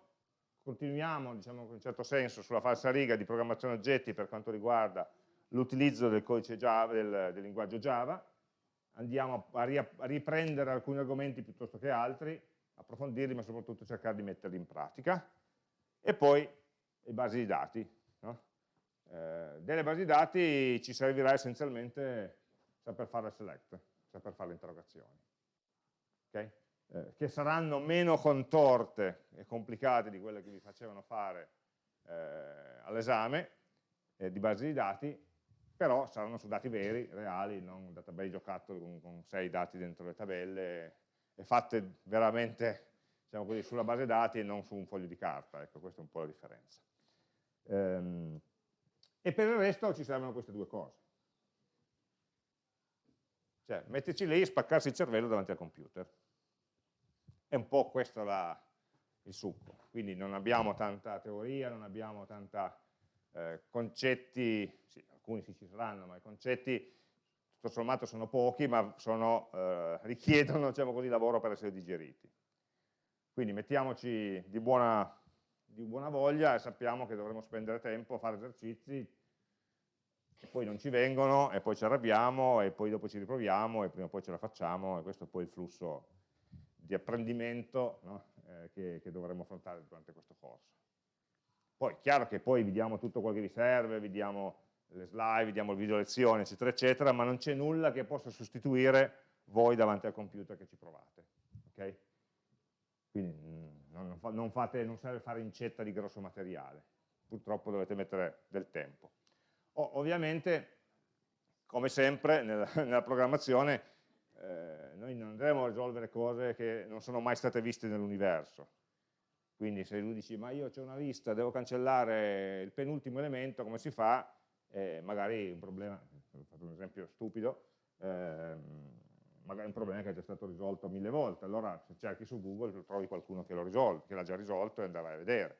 continuiamo diciamo, in un certo senso sulla falsa riga di programmazione oggetti per quanto riguarda l'utilizzo del del, del, linguaggio Java, andiamo a, ri a, riprendere alcuni argomenti piuttosto che altri, approfondirli ma soprattutto cercare di metterli in pratica, e poi le basi di dati. No? Eh, delle basi di dati ci servirà essenzialmente saper fare il select, saper fare le interrogazioni. Okay? Eh, che saranno meno contorte e complicate di quelle che vi facevano fare eh, all'esame eh, di base di dati, però saranno su dati veri, reali, non un database giocattolo con, con sei dati dentro le tabelle e fatte veramente diciamo così, sulla base dati e non su un foglio di carta, ecco, questa è un po' la differenza. Ehm, e per il resto ci servono queste due cose. Cioè, metterci lì e spaccarsi il cervello davanti al computer. È un po' questo la, il succo, quindi non abbiamo tanta teoria, non abbiamo tanta eh, concetti, sì, alcuni sì ci saranno, ma i concetti tutto sommato sono pochi, ma sono, eh, richiedono diciamo così, lavoro per essere digeriti. Quindi mettiamoci di buona, di buona voglia e sappiamo che dovremo spendere tempo a fare esercizi e poi non ci vengono e poi ci arrabbiamo e poi dopo ci riproviamo e prima o poi ce la facciamo e questo è poi il flusso di apprendimento no? eh, che, che, dovremo affrontare durante questo corso. Poi chiaro che poi vi diamo tutto quello che vi serve, vi le slide, vi le video lezioni, eccetera, eccetera, ma non c'è nulla che possa sostituire voi davanti al computer che ci provate. Okay? Quindi mm, non, non, fate, non serve fare incetta di grosso materiale, purtroppo dovete mettere del tempo. O, ovviamente, come sempre nella, nella programmazione, eh, noi non andremo a risolvere cose che non sono mai state viste nell'universo. Quindi se lui dice, ma io ho una lista, devo cancellare il penultimo elemento, come si fa? Eh, magari un problema, ho fatto un esempio stupido, eh, magari un problema che è già stato risolto mille volte, allora se cerchi su Google trovi qualcuno che l'ha già risolto e andrai a vedere.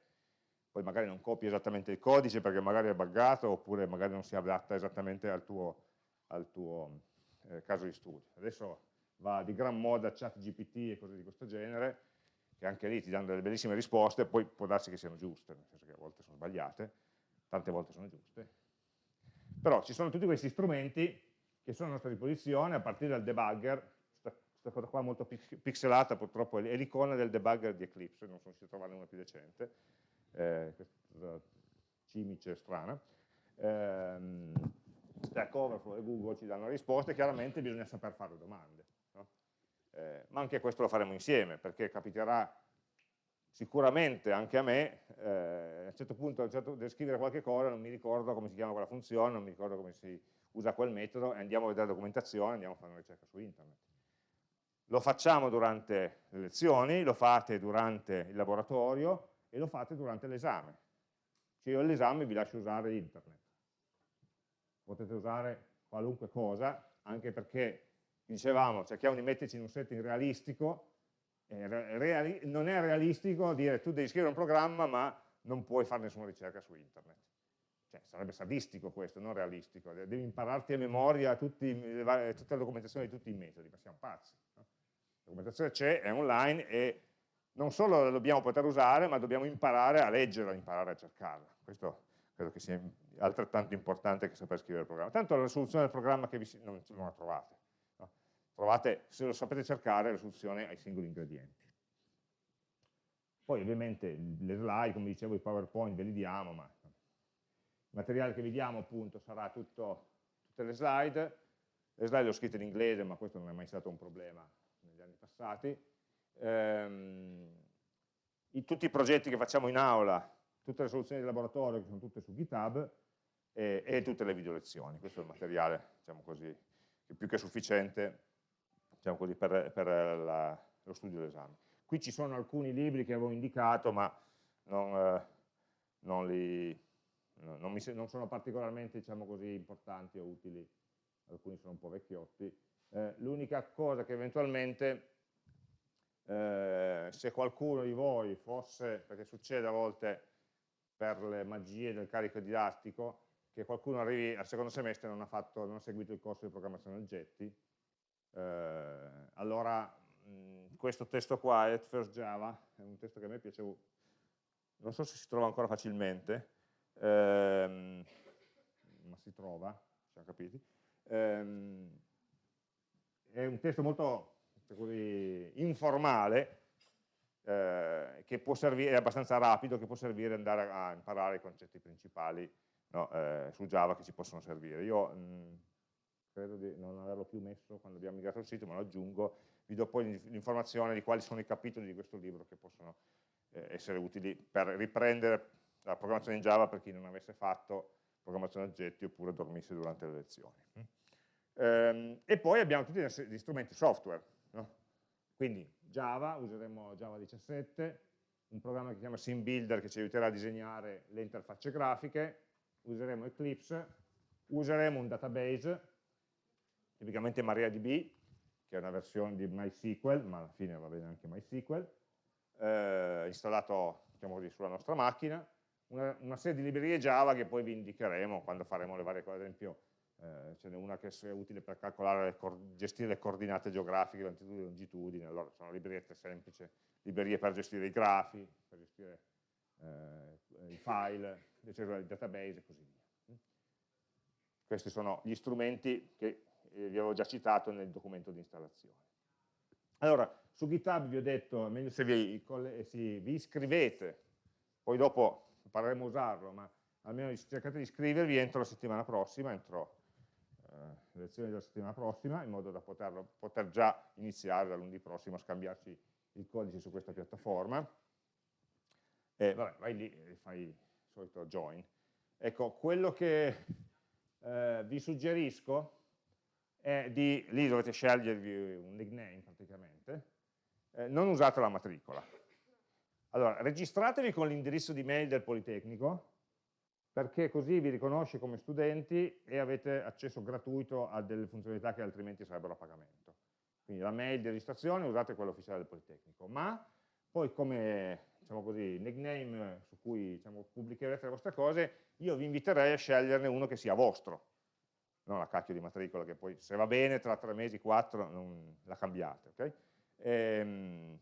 Poi magari non copi esattamente il codice perché magari è buggato oppure magari non si adatta esattamente al tuo, al tuo eh, caso di studio. Adesso va di gran moda chat GPT e cose di questo genere, che anche lì ti danno delle bellissime risposte, poi può darsi che siano giuste, nel senso che a volte sono sbagliate, tante volte sono giuste, Però ci sono tutti questi strumenti che sono a nostra disposizione a partire dal debugger, questa cosa qua molto pixelata purtroppo è l'icona del debugger di Eclipse, non sono riuscito a trovare una più decente, eh, questa cimice strana. Eh, Stack Overflow e Google ci danno risposte, chiaramente bisogna saper fare domande. No? Eh, ma anche questo lo faremo insieme, perché capiterà sicuramente anche a me, eh, a un certo punto, certo, devo scrivere qualche cosa, non mi ricordo come si chiama quella funzione, non mi ricordo come si usa quel metodo, e andiamo a vedere la documentazione, andiamo a fare una ricerca su internet. Lo facciamo durante le lezioni, lo fate durante il laboratorio e lo fate durante l'esame. Cioè io all'esame vi lascio usare internet. Potete usare qualunque cosa, anche perché, dicevamo, cerchiamo di metterci in un setting realistico, eh, non è realistico dire tu devi scrivere un programma ma non puoi fare nessuna ricerca su internet. Cioè, sarebbe sadistico questo, non realistico. Devi impararti a memoria tutti, tutta la documentazione di tutti i metodi, ma siamo pazzi. No? La documentazione c'è, è online e non solo la dobbiamo poter usare, ma dobbiamo imparare a leggerla, imparare a cercarla. Questo credo che sia altrettanto importante che saper scrivere il programma. Tanto la soluzione del programma che vi non, non la trovate trovate, se lo sapete cercare, la soluzione ai singoli ingredienti. Poi ovviamente le slide, come dicevo, i PowerPoint ve li diamo, ma il materiale che vi diamo appunto sarà tutto, tutte le slide. Le slide le ho scritte in inglese, ma questo non è mai stato un problema negli anni passati. Ehm, i, tutti i progetti che facciamo in aula, tutte le soluzioni di laboratorio che sono tutte su GitHub e, e tutte le video lezioni. Questo è il materiale, diciamo così, più che sufficiente diciamo così, per, per la, lo studio dell'esame. Qui ci sono alcuni libri che avevo indicato, ma non, eh, non, li, non, mi, non sono particolarmente diciamo così, importanti o utili, alcuni sono un po' vecchiotti. Eh, L'unica cosa che eventualmente, eh, se qualcuno di voi fosse, perché succede a volte per le magie del carico didattico, che qualcuno arrivi al secondo semestre e non ha, fatto, non ha seguito il corso di programmazione oggetti, eh, allora mh, questo testo qua, at first Java, è un testo che a me piace, non so se si trova ancora facilmente, ehm, ma si trova, siamo capiti, ehm, è un testo molto così, informale, eh, che può servire, è abbastanza rapido, che può servire ad andare a imparare i concetti principali no, eh, su Java che ci possono servire. Io mh, credo di non averlo più messo quando abbiamo migrato il sito, ma lo aggiungo, vi do poi l'informazione di quali sono i capitoli di questo libro che possono eh, essere utili per riprendere la programmazione in Java per chi non avesse fatto programmazione oggetti oppure dormisse durante le lezioni. Ehm, e poi abbiamo tutti gli strumenti software, no? quindi Java, useremo Java 17, un programma che si chiama SimBuilder che ci aiuterà a disegnare le interfacce grafiche, useremo Eclipse, useremo un database tipicamente MariaDB, che è una versione di MySQL, ma alla fine va bene anche MySQL, eh, installato diciamo così, sulla nostra macchina, una, una, serie di librerie Java che poi vi indicheremo quando faremo le varie cose, ad esempio eh, ce n'è una che è utile per calcolare, le gestire le coordinate geografiche, latitudine e longitudine, allora sono librerie semplici, librerie per gestire i grafi, per gestire eh, i file, il database e così via. Questi sono gli strumenti che eh, vi avevo già citato nel documento di installazione. Allora, su GitHub vi ho detto, meglio se vi, se vi iscrivete, poi dopo impareremo a usarlo, ma almeno cercate di iscrivervi entro la settimana prossima, entro eh, le lezioni della settimana prossima, in modo da poterlo, poter già iniziare da lunedì prossimo a scambiarci il codice su questa piattaforma. E vabbè, vai lì e fai solito join. Ecco, quello che eh, vi suggerisco è di, lì dovete scegliervi un nickname praticamente, eh, non usate la matricola. Allora, registratevi con l'indirizzo di mail del Politecnico, perché così vi riconosce come studenti e avete accesso gratuito a delle funzionalità che altrimenti sarebbero a pagamento. Quindi la mail di registrazione usate quella ufficiale del Politecnico, ma poi come diciamo così, nickname su cui diciamo, pubblicherete le vostre cose, io vi inviterei a sceglierne uno che sia vostro, non la cacchio di matricola che poi se va bene tra tre mesi, quattro, non, la cambiate, ok? E, ehm,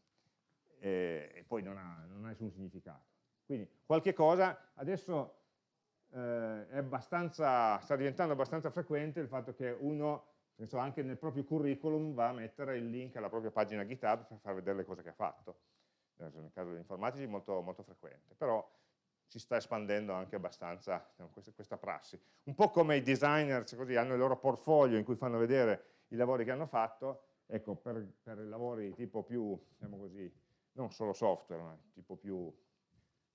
e, e poi non ha, non ha, nessun significato. Quindi qualche cosa, adesso eh, sta diventando abbastanza frequente il fatto che uno anche nel proprio curriculum va a mettere il link alla propria pagina GitHub per far vedere le cose che ha fatto. Nel caso degli informatici molto, molto frequente, però si sta espandendo anche abbastanza diciamo, questa, questa, prassi. Un po' come i designer così, hanno il loro portfolio in cui fanno vedere i lavori che hanno fatto, ecco, per, per lavori tipo più, diciamo così, non solo software, ma tipo più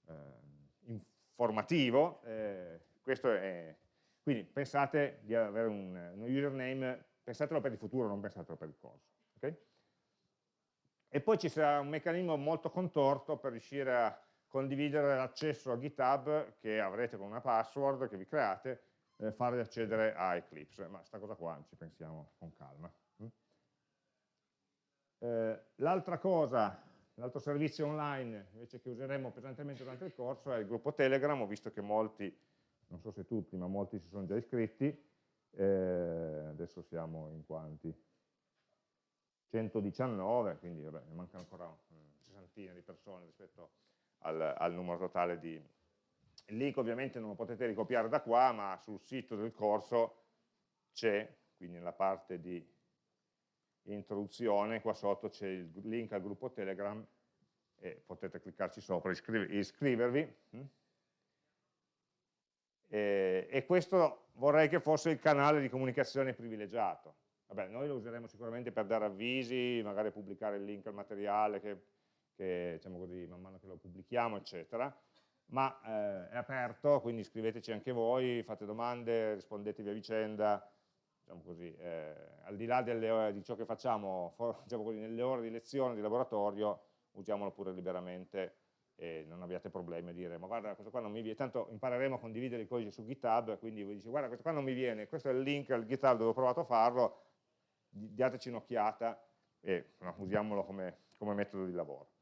eh, informativo, eh, questo è, quindi pensate di avere un, un, username, pensatelo per il futuro, non pensatelo per il corso. Okay? E poi ci sarà un meccanismo molto contorto per riuscire a condividere l'accesso a GitHub che avrete con una password che vi create, eh, farvi accedere a Eclipse, ma sta cosa qua ci pensiamo con calma. Mm? Eh, L'altra cosa L'altro servizio online invece che useremo pesantemente durante il corso è il gruppo Telegram, ho visto che molti, non so se tutti, ma molti si sono già iscritti, eh, adesso siamo in quanti? 119, quindi vabbè, ne mancano ancora una sessantina di persone rispetto al, al numero totale di... Il link ovviamente non lo potete ricopiare da qua, ma sul sito del corso c'è, quindi nella parte di introduzione, qua sotto c'è il link al gruppo Telegram e potete cliccarci sopra e iscrivervi. Mm? E, e, questo vorrei che fosse il canale di comunicazione privilegiato. Vabbè, noi lo useremo sicuramente per dare avvisi, magari pubblicare il link al materiale che, che diciamo così, man mano che lo pubblichiamo, eccetera, ma eh, è aperto, quindi iscriveteci anche voi, fate domande, rispondetevi a vicenda, diciamo così, eh, al di là delle, di ciò che facciamo for, diciamo così, nelle ore di lezione, di laboratorio, usiamolo pure liberamente e non abbiate problemi a dire ma guarda questo qua non mi viene, tanto impareremo a condividere i codici su GitHub, quindi voi dice guarda questo qua non mi viene, questo è il link al GitHub dove ho provato a farlo, dateci un'occhiata e no, usiamolo come, come metodo di lavoro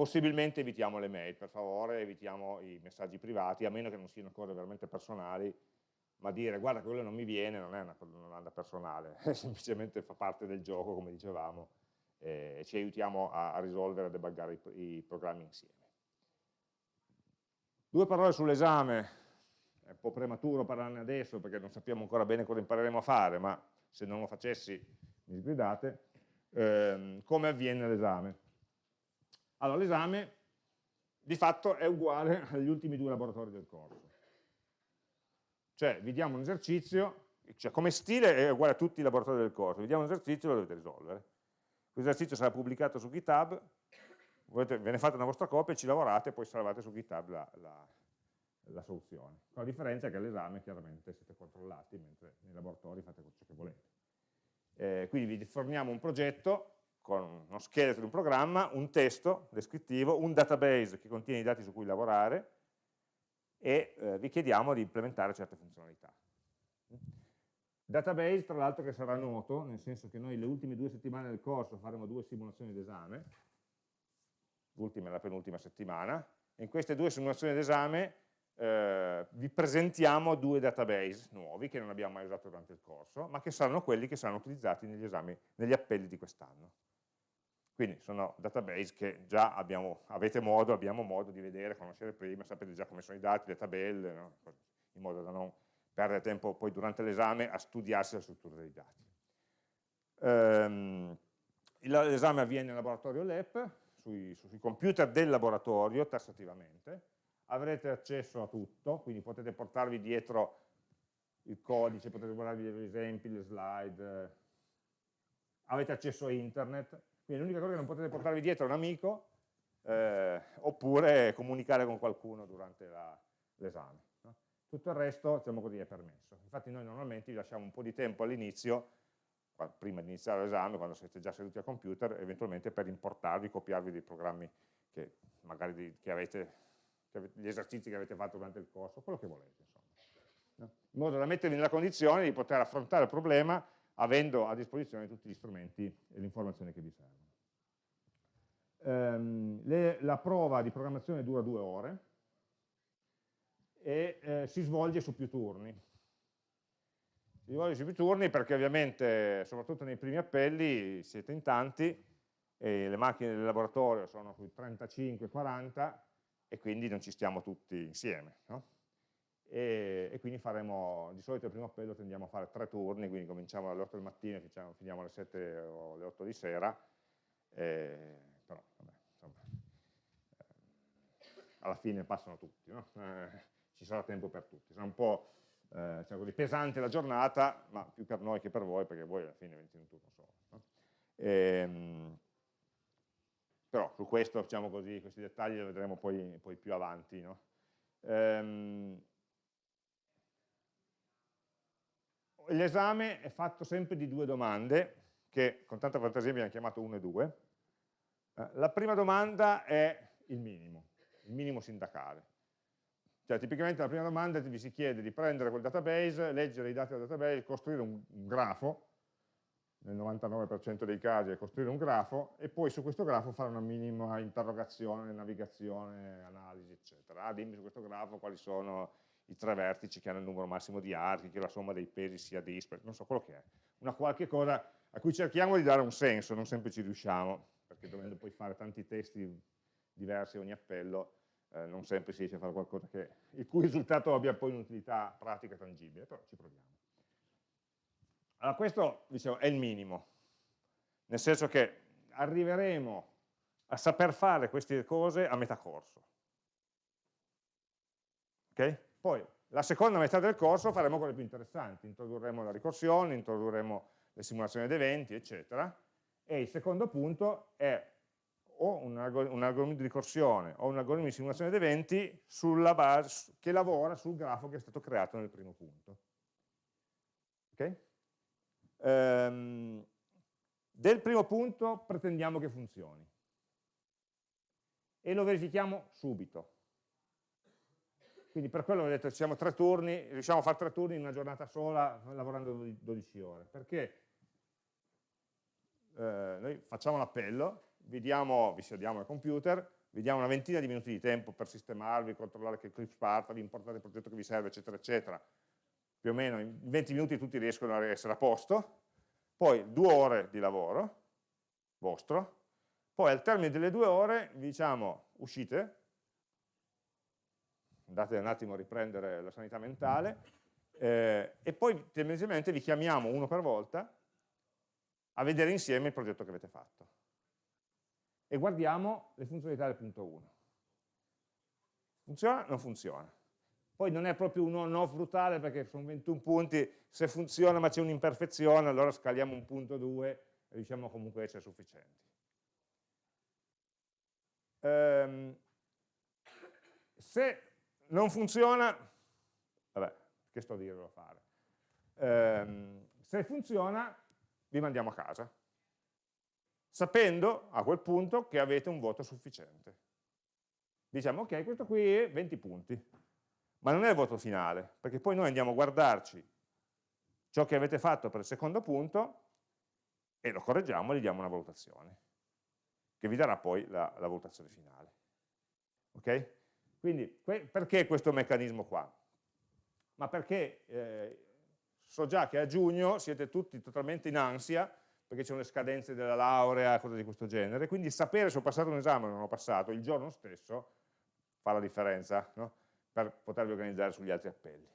possibilmente evitiamo le mail, per favore, evitiamo i messaggi privati, a meno che non siano cose veramente personali, ma dire guarda quello non mi viene non è una domanda personale, semplicemente fa parte del gioco come dicevamo e ci aiutiamo a, a risolvere, a debuggare i, i programmi insieme. Due parole sull'esame, è un po' prematuro parlarne adesso perché non sappiamo ancora bene cosa impareremo a fare, ma se non lo facessi mi sgridate, ehm, come avviene l'esame. Allora l'esame di fatto è uguale agli ultimi due laboratori del corso cioè vi diamo un esercizio, cioè come stile è uguale a tutti i laboratori del corso, vi diamo un esercizio e lo dovete risolvere. Questo esercizio sarà pubblicato su GitHub, ve ne fate una vostra copia, ci lavorate e poi salvate su GitHub la, la, la soluzione. Con la differenza che all'esame chiaramente siete controllati, mentre nei laboratori fate ciò che volete. Eh, quindi vi forniamo un progetto con uno scheletro di un programma, un testo descrittivo, un database che contiene i dati su cui lavorare, e eh, vi chiediamo di implementare certe funzionalità. Database, tra l'altro, che sarà noto, nel senso che noi le ultime due settimane del corso faremo due simulazioni d'esame, l'ultima e la penultima settimana, e in queste due simulazioni d'esame eh, vi presentiamo due database nuovi che non abbiamo mai usato durante il corso, ma che saranno quelli che saranno utilizzati negli esami, negli appelli di quest'anno. Quindi sono database che già abbiamo, avete modo, abbiamo modo di vedere, conoscere prima, sapete già come sono i dati, le tabelle, no? in modo da non perdere tempo poi durante l'esame a studiarsi la struttura dei dati. Ehm, l'esame avviene nel laboratorio LEP, sui, sui computer del laboratorio, tassativamente, avrete accesso a tutto, quindi potete portarvi dietro il codice, potete guardarvi gli esempi, le slide, avete accesso a internet, quindi l'unica cosa che non potete portarvi dietro è un amico eh, oppure comunicare con qualcuno durante l'esame. No? Tutto il resto, diciamo così, è permesso. Infatti noi normalmente vi lasciamo un po' di tempo all'inizio, prima di iniziare l'esame, quando siete già seduti al computer, eventualmente per importarvi, copiarvi dei programmi che magari di, che avete, gli esercizi che avete fatto durante il corso, quello che volete, insomma. In modo da mettervi nella condizione di poter affrontare il problema avendo a disposizione tutti gli strumenti e le informazioni che vi servono. Um, le, la prova di programmazione dura due ore e eh, si svolge su più turni. Si svolge su più turni perché ovviamente, soprattutto nei primi appelli, siete in tanti e le macchine del laboratorio sono sui 35-40 e quindi non ci stiamo tutti insieme. No? E, e, quindi faremo, di solito il primo appello tendiamo a fare tre turni, quindi cominciamo alle 8 del mattino e finiamo alle 7 o alle 8 di sera, eh, però vabbè, insomma, eh, alla fine passano tutti, no? eh, ci sarà tempo per tutti, sarà un po' eh, diciamo così, pesante la giornata, ma più per noi che per voi, perché voi alla fine 20 minuti non solo. No? E, ehm, però su questo, diciamo così, questi dettagli li vedremo poi, poi più avanti. No? Ehm, L'esame è fatto sempre di due domande, che con tanta fantasia abbiamo chiamato 1 e 2. Eh, la prima domanda è il minimo, il minimo sindacale. Cioè, tipicamente la prima domanda vi si chiede di prendere quel database, leggere i dati del database, costruire un grafo, nel 99% dei casi è costruire un grafo, e poi su questo grafo fare una minima interrogazione, navigazione, analisi, eccetera. Ah, dimmi su questo grafo quali sono i tre vertici che hanno il numero massimo di archi, che la somma dei pesi sia dispari, non so quello che è. Una qualche cosa a cui cerchiamo di dare un senso, non sempre ci riusciamo, perché dovendo poi fare tanti testi diversi ogni appello, eh, non sempre si riesce a fare qualcosa che, il cui risultato abbia poi un'utilità pratica tangibile, però ci proviamo. Allora questo dicevo, è il minimo, nel senso che arriveremo a saper fare queste cose a metà corso. Okay? Poi la seconda metà del corso faremo quelle più interessanti, introdurremo la ricorsione, introdurremo le simulazioni ed eventi, eccetera, e il secondo punto è o un, algoritmo di ricorsione o un algoritmo di simulazione ed eventi base, che lavora sul grafo che è stato creato nel primo punto. Okay? Ehm, del primo punto pretendiamo che funzioni e lo verifichiamo subito. Quindi per quello ho detto siamo tre turni, riusciamo a fare tre turni in una giornata sola lavorando 12 ore. Perché eh, noi facciamo l'appello, vediamo, vi sediamo al computer, vediamo una ventina di minuti di tempo per sistemarvi, controllare che Eclipse parta, vi importate il progetto che vi serve, eccetera, eccetera. Più o meno in 20 minuti tutti riescono a essere a posto. Poi due ore di lavoro vostro, poi al termine delle due ore vi diciamo uscite, andate un attimo a riprendere la sanità mentale, eh, e poi tendenzialmente vi chiamiamo uno per volta a vedere insieme il progetto che avete fatto. E guardiamo le funzionalità del punto 1. Funziona? Non funziona. Poi non è proprio un on-off brutale perché sono 21 punti, se funziona ma c'è un'imperfezione, allora scaliamo un punto 2 e riusciamo comunque a essere sufficienti. Ehm, se non funziona, vabbè, che sto a dirlo a fare? Ehm, se funziona, vi mandiamo a casa, sapendo a quel punto che avete un voto sufficiente. Diciamo, ok, questo qui è 20 punti, ma non è il voto finale, perché poi noi andiamo a guardarci ciò che avete fatto per il secondo punto e lo correggiamo e gli diamo una valutazione, che vi darà poi la, la valutazione finale. Ok? Quindi perché questo meccanismo qua? Ma perché eh, so già che a giugno siete tutti totalmente in ansia perché sono le scadenze della laurea, cose di questo genere, quindi sapere se ho passato un esame o non ho passato il giorno stesso fa la differenza no? Per potervi organizzare sugli altri appelli.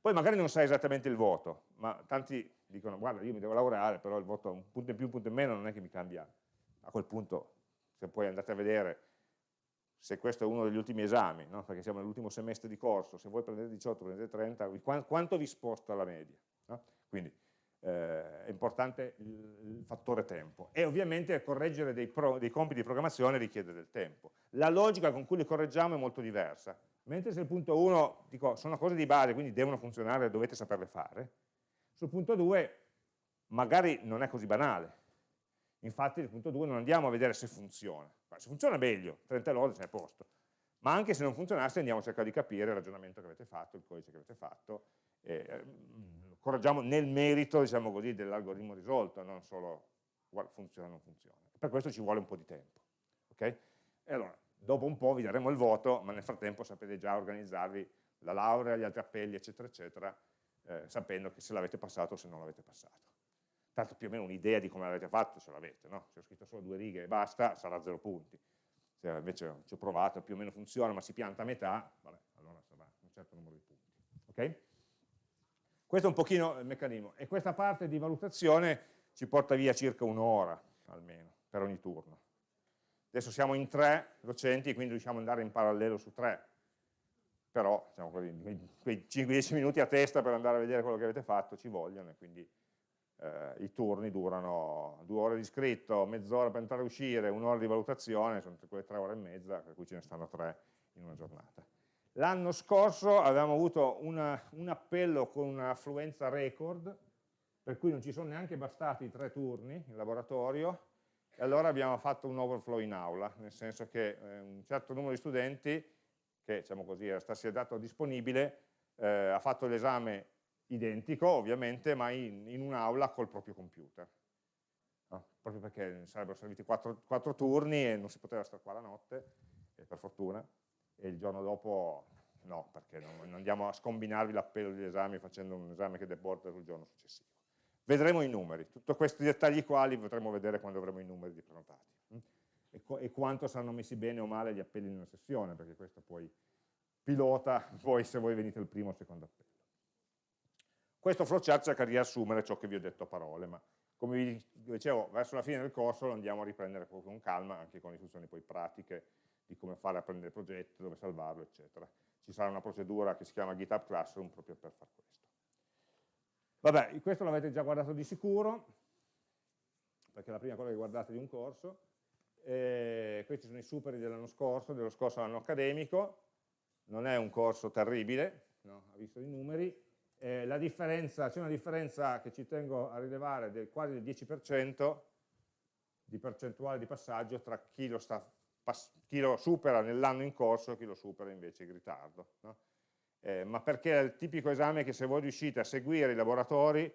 Poi magari non sai esattamente il voto, ma tanti dicono guarda io mi devo lavorare, però il voto un punto in più, un punto in meno non è che mi cambia. A quel punto, se poi andate a vedere se questo è uno degli ultimi esami, no? perché siamo nell'ultimo semestre di corso, se voi prendete 18, prendete 30, quanto vi sposta la media? No? Quindi eh, è importante il, fattore tempo. E ovviamente correggere dei, pro, dei, compiti di programmazione richiede del tempo. La logica con cui li correggiamo è molto diversa. Mentre se il punto 1, dico, sono cose di base, quindi devono funzionare, dovete saperle fare, sul punto 2 magari non è così banale. Infatti nel punto 2 non andiamo a vedere se funziona, se funziona meglio, 30 lode sei a posto, ma anche se non funzionasse andiamo a cercare di capire il ragionamento che avete fatto, il codice che avete fatto, eh, correggiamo nel merito diciamo così, dell'algoritmo risolto, non solo funziona o non funziona. Per questo ci vuole un po' di tempo. Okay? E allora, dopo un po' vi daremo il voto, ma nel frattempo sapete già organizzarvi la laurea, gli altri appelli, eccetera, eccetera, eh, sapendo che se l'avete passato o se non l'avete passato tanto più o meno un'idea di come l'avete fatto ce l'avete, no? se ho scritto solo due righe e basta, sarà zero punti. se invece ci ho provato, più o meno funziona, ma si pianta a metà, vabbè, allora sarà un certo numero di punti. Okay? Questo è un pochino il meccanismo, e questa parte di valutazione ci porta via circa un'ora, almeno, per ogni turno. Adesso siamo in tre docenti, quindi riusciamo ad andare in parallelo su tre, però diciamo, quei, quei 5-10 minuti a testa per andare a vedere quello che avete fatto ci vogliono, e quindi eh, i turni durano due ore di scritto, mezz'ora per entrare e uscire, un'ora di valutazione, sono quelle tre ore e mezza, per cui ce ne stanno tre in una giornata. L'anno scorso avevamo avuto una, un appello con un'affluenza record, per cui non ci sono neanche bastati tre turni in laboratorio, e allora abbiamo fatto un overflow in aula, nel senso che eh, un certo numero di studenti, che diciamo così, era stato disponibile, eh, ha fatto l'esame identico ovviamente, ma in, in un'aula col proprio computer. No? Proprio perché sarebbero serviti quattro, quattro, turni e non si poteva stare qua la notte, per fortuna, e il giorno dopo no, perché non, non andiamo a scombinarvi l'appello degli esami facendo un esame che deporta sul giorno successivo. Vedremo i numeri, tutti questi dettagli qua li potremo vedere quando avremo i numeri di prenotati hm? e, e, quanto saranno messi bene o male gli appelli in una sessione, perché questo poi pilota voi se voi venite il primo o il secondo appello. Questo flowchart cerca di riassumere ciò che vi ho detto a parole, ma come vi dicevo, verso la fine del corso lo andiamo a riprendere con calma, anche con istruzioni poi pratiche di come fare a prendere il progetto, dove salvarlo, eccetera. Ci sarà una procedura che si chiama GitHub Classroom proprio per fare questo. Vabbè, questo l'avete già guardato di sicuro, perché è la prima cosa che guardate di un corso. E questi sono i superi dell'anno scorso, dello scorso anno accademico, non è un corso terribile, no? ha visto i numeri, eh, c'è una differenza che ci tengo a rilevare del quasi del 10% di percentuale di passaggio tra chi lo, sta, chi lo supera nell'anno in corso e chi lo supera invece in ritardo. No? Eh, ma perché è il tipico esame che se voi riuscite a seguire i laboratori,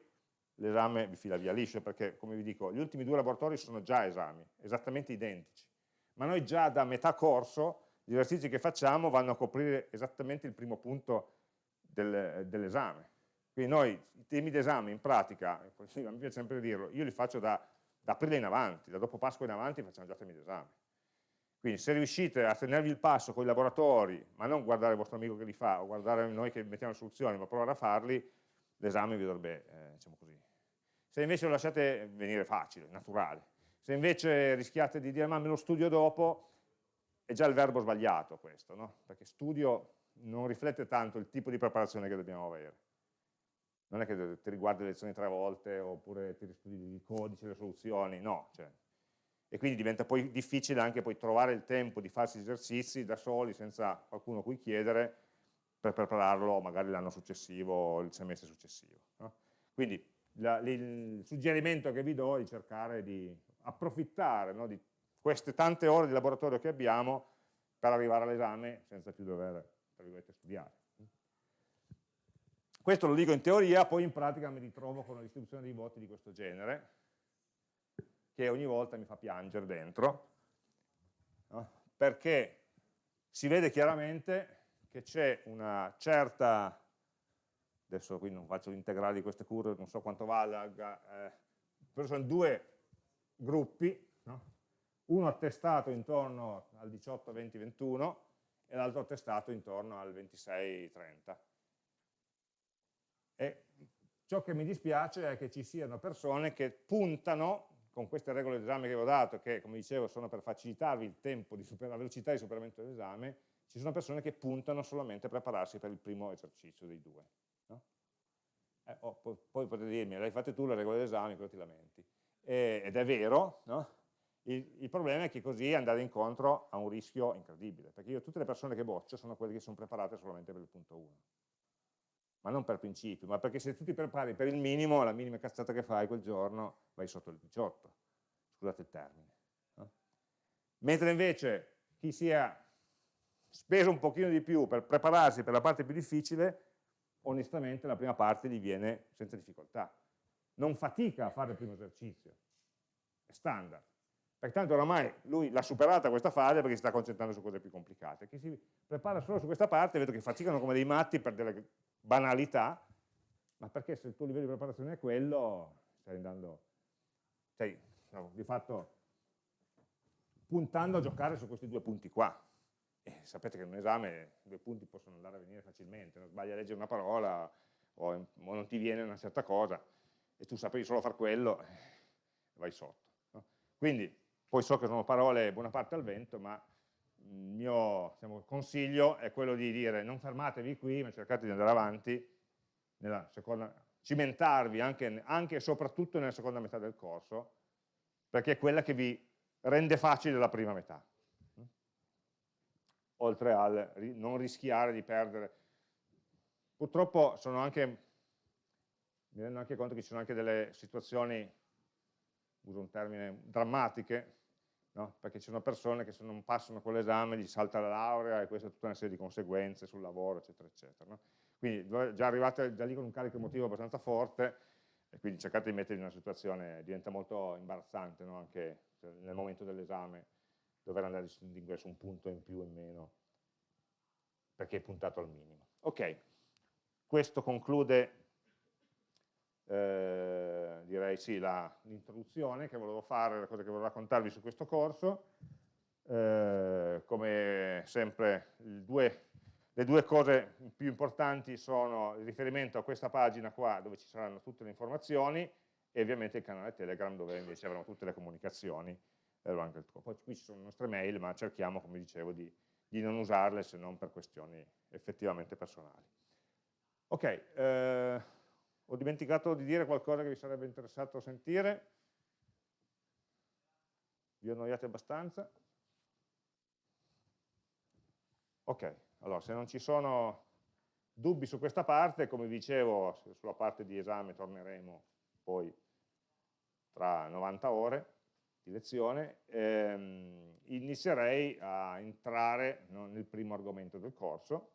l'esame vi fila via liscio, perché come vi dico, gli ultimi due laboratori sono già esami, esattamente identici. Ma noi già da metà corso, gli esercizi che facciamo vanno a coprire esattamente il primo punto del, dell'esame. Quindi noi i temi d'esame in pratica, mi piace sempre dirlo, io li faccio da, da aprile in avanti, da dopo Pasqua in avanti facciamo già temi d'esame. Quindi se riuscite a tenervi il passo con i laboratori, ma non guardare il vostro amico che li fa, o guardare noi che mettiamo le soluzioni, ma provare a farli, l'esame vi dovrebbe, eh, diciamo così. Se invece lo lasciate venire facile, naturale, se invece rischiate di dire ma me lo studio dopo, è già il verbo sbagliato questo, no? perché studio non riflette tanto il tipo di preparazione che dobbiamo avere non è che ti riguardi le lezioni tre volte oppure ti studi il codice, le soluzioni, no. Cioè. E quindi diventa poi difficile anche poi trovare il tempo di farsi esercizi da soli, senza qualcuno a cui chiedere, per prepararlo magari l'anno successivo o il semestre successivo. No? Quindi la, il suggerimento che vi do è di cercare di approfittare no, di queste tante ore di laboratorio che abbiamo per arrivare all'esame senza più dover studiare. Questo lo dico in teoria, poi in pratica mi ritrovo con una distribuzione dei voti di questo genere, che ogni volta mi fa piangere dentro, no? perché si vede chiaramente che c'è una certa, adesso qui non faccio l'integrale di queste curve, non so quanto valga, eh, però sono due gruppi, no? uno attestato intorno al 18, 20, 21 e l'altro attestato intorno al 26, 30 e ciò che mi dispiace è che ci siano persone che puntano, con queste regole d'esame che vi ho dato, che come dicevo sono per facilitarvi il tempo, la velocità di superamento dell'esame, ci sono persone che puntano solamente a prepararsi per il primo esercizio dei due. No? Eh, oh, poi, potete dirmi, l'hai fatte tu le regole d'esame, cosa ti lamenti? E, ed è vero, no? il, il, problema è che così andate incontro a un rischio incredibile, perché io tutte le persone che boccio sono quelle che sono preparate solamente per il punto 1 ma non per principio, ma perché se tu ti prepari per il minimo, la minima cazzata che fai quel giorno, vai sotto il 18, scusate il termine. No? Mentre invece chi si è speso un pochino di più per prepararsi per la parte più difficile, onestamente la prima parte gli viene senza difficoltà. Non fatica a fare il primo esercizio, è standard. Pertanto oramai lui l'ha superata questa fase perché si sta concentrando su cose più complicate. Chi si prepara solo su questa parte vedo che faticano come dei matti per delle banalità, ma perché se il tuo livello di preparazione è quello, stai andando, sei no, di fatto puntando a giocare su questi due punti qua. E sapete che in un esame due punti possono andare a venire facilmente, non sbagli a leggere una parola o, o non ti viene una certa cosa e tu sapevi solo fare quello, eh, vai sotto. No? Quindi, poi so che sono parole buona parte al vento, ma il mio diciamo, consiglio è quello di dire non fermatevi qui, ma cercate di andare avanti, nella seconda, cimentarvi anche, anche e soprattutto nella seconda metà del corso, perché è quella che vi rende facile la prima metà. Oltre al non rischiare di perdere. Purtroppo sono anche, mi rendo anche conto che ci sono anche delle situazioni, uso un termine, drammatiche, no? perché ci sono persone che se non passano quell'esame gli salta la laurea e questa è tutta una serie di conseguenze sul lavoro, eccetera, eccetera. No? Quindi già arrivate già lì con un carico emotivo abbastanza forte e quindi cercate di mettervi in una situazione, diventa molto imbarazzante no? anche cioè, nel momento dell'esame dover andare a distinguere su un punto in più o in meno perché è puntato al minimo. Ok, questo conclude eh, direi sì, l'introduzione che volevo fare, le cose che volevo raccontarvi su questo corso. Eh, come sempre due, le due cose più importanti sono il riferimento a questa pagina qua dove ci saranno tutte le informazioni e ovviamente il canale Telegram dove invece avremo tutte le comunicazioni. Poi qui ci sono le nostre mail, ma cerchiamo, come dicevo, di, di non usarle se non per questioni effettivamente personali. Ok, eh, ho dimenticato di dire qualcosa che vi sarebbe interessato sentire? Vi annoiate abbastanza? Ok, allora se non ci sono dubbi su questa parte, come dicevo, sulla parte di esame torneremo poi tra 90 ore di lezione, ehm, inizierei a entrare no, nel primo argomento del corso,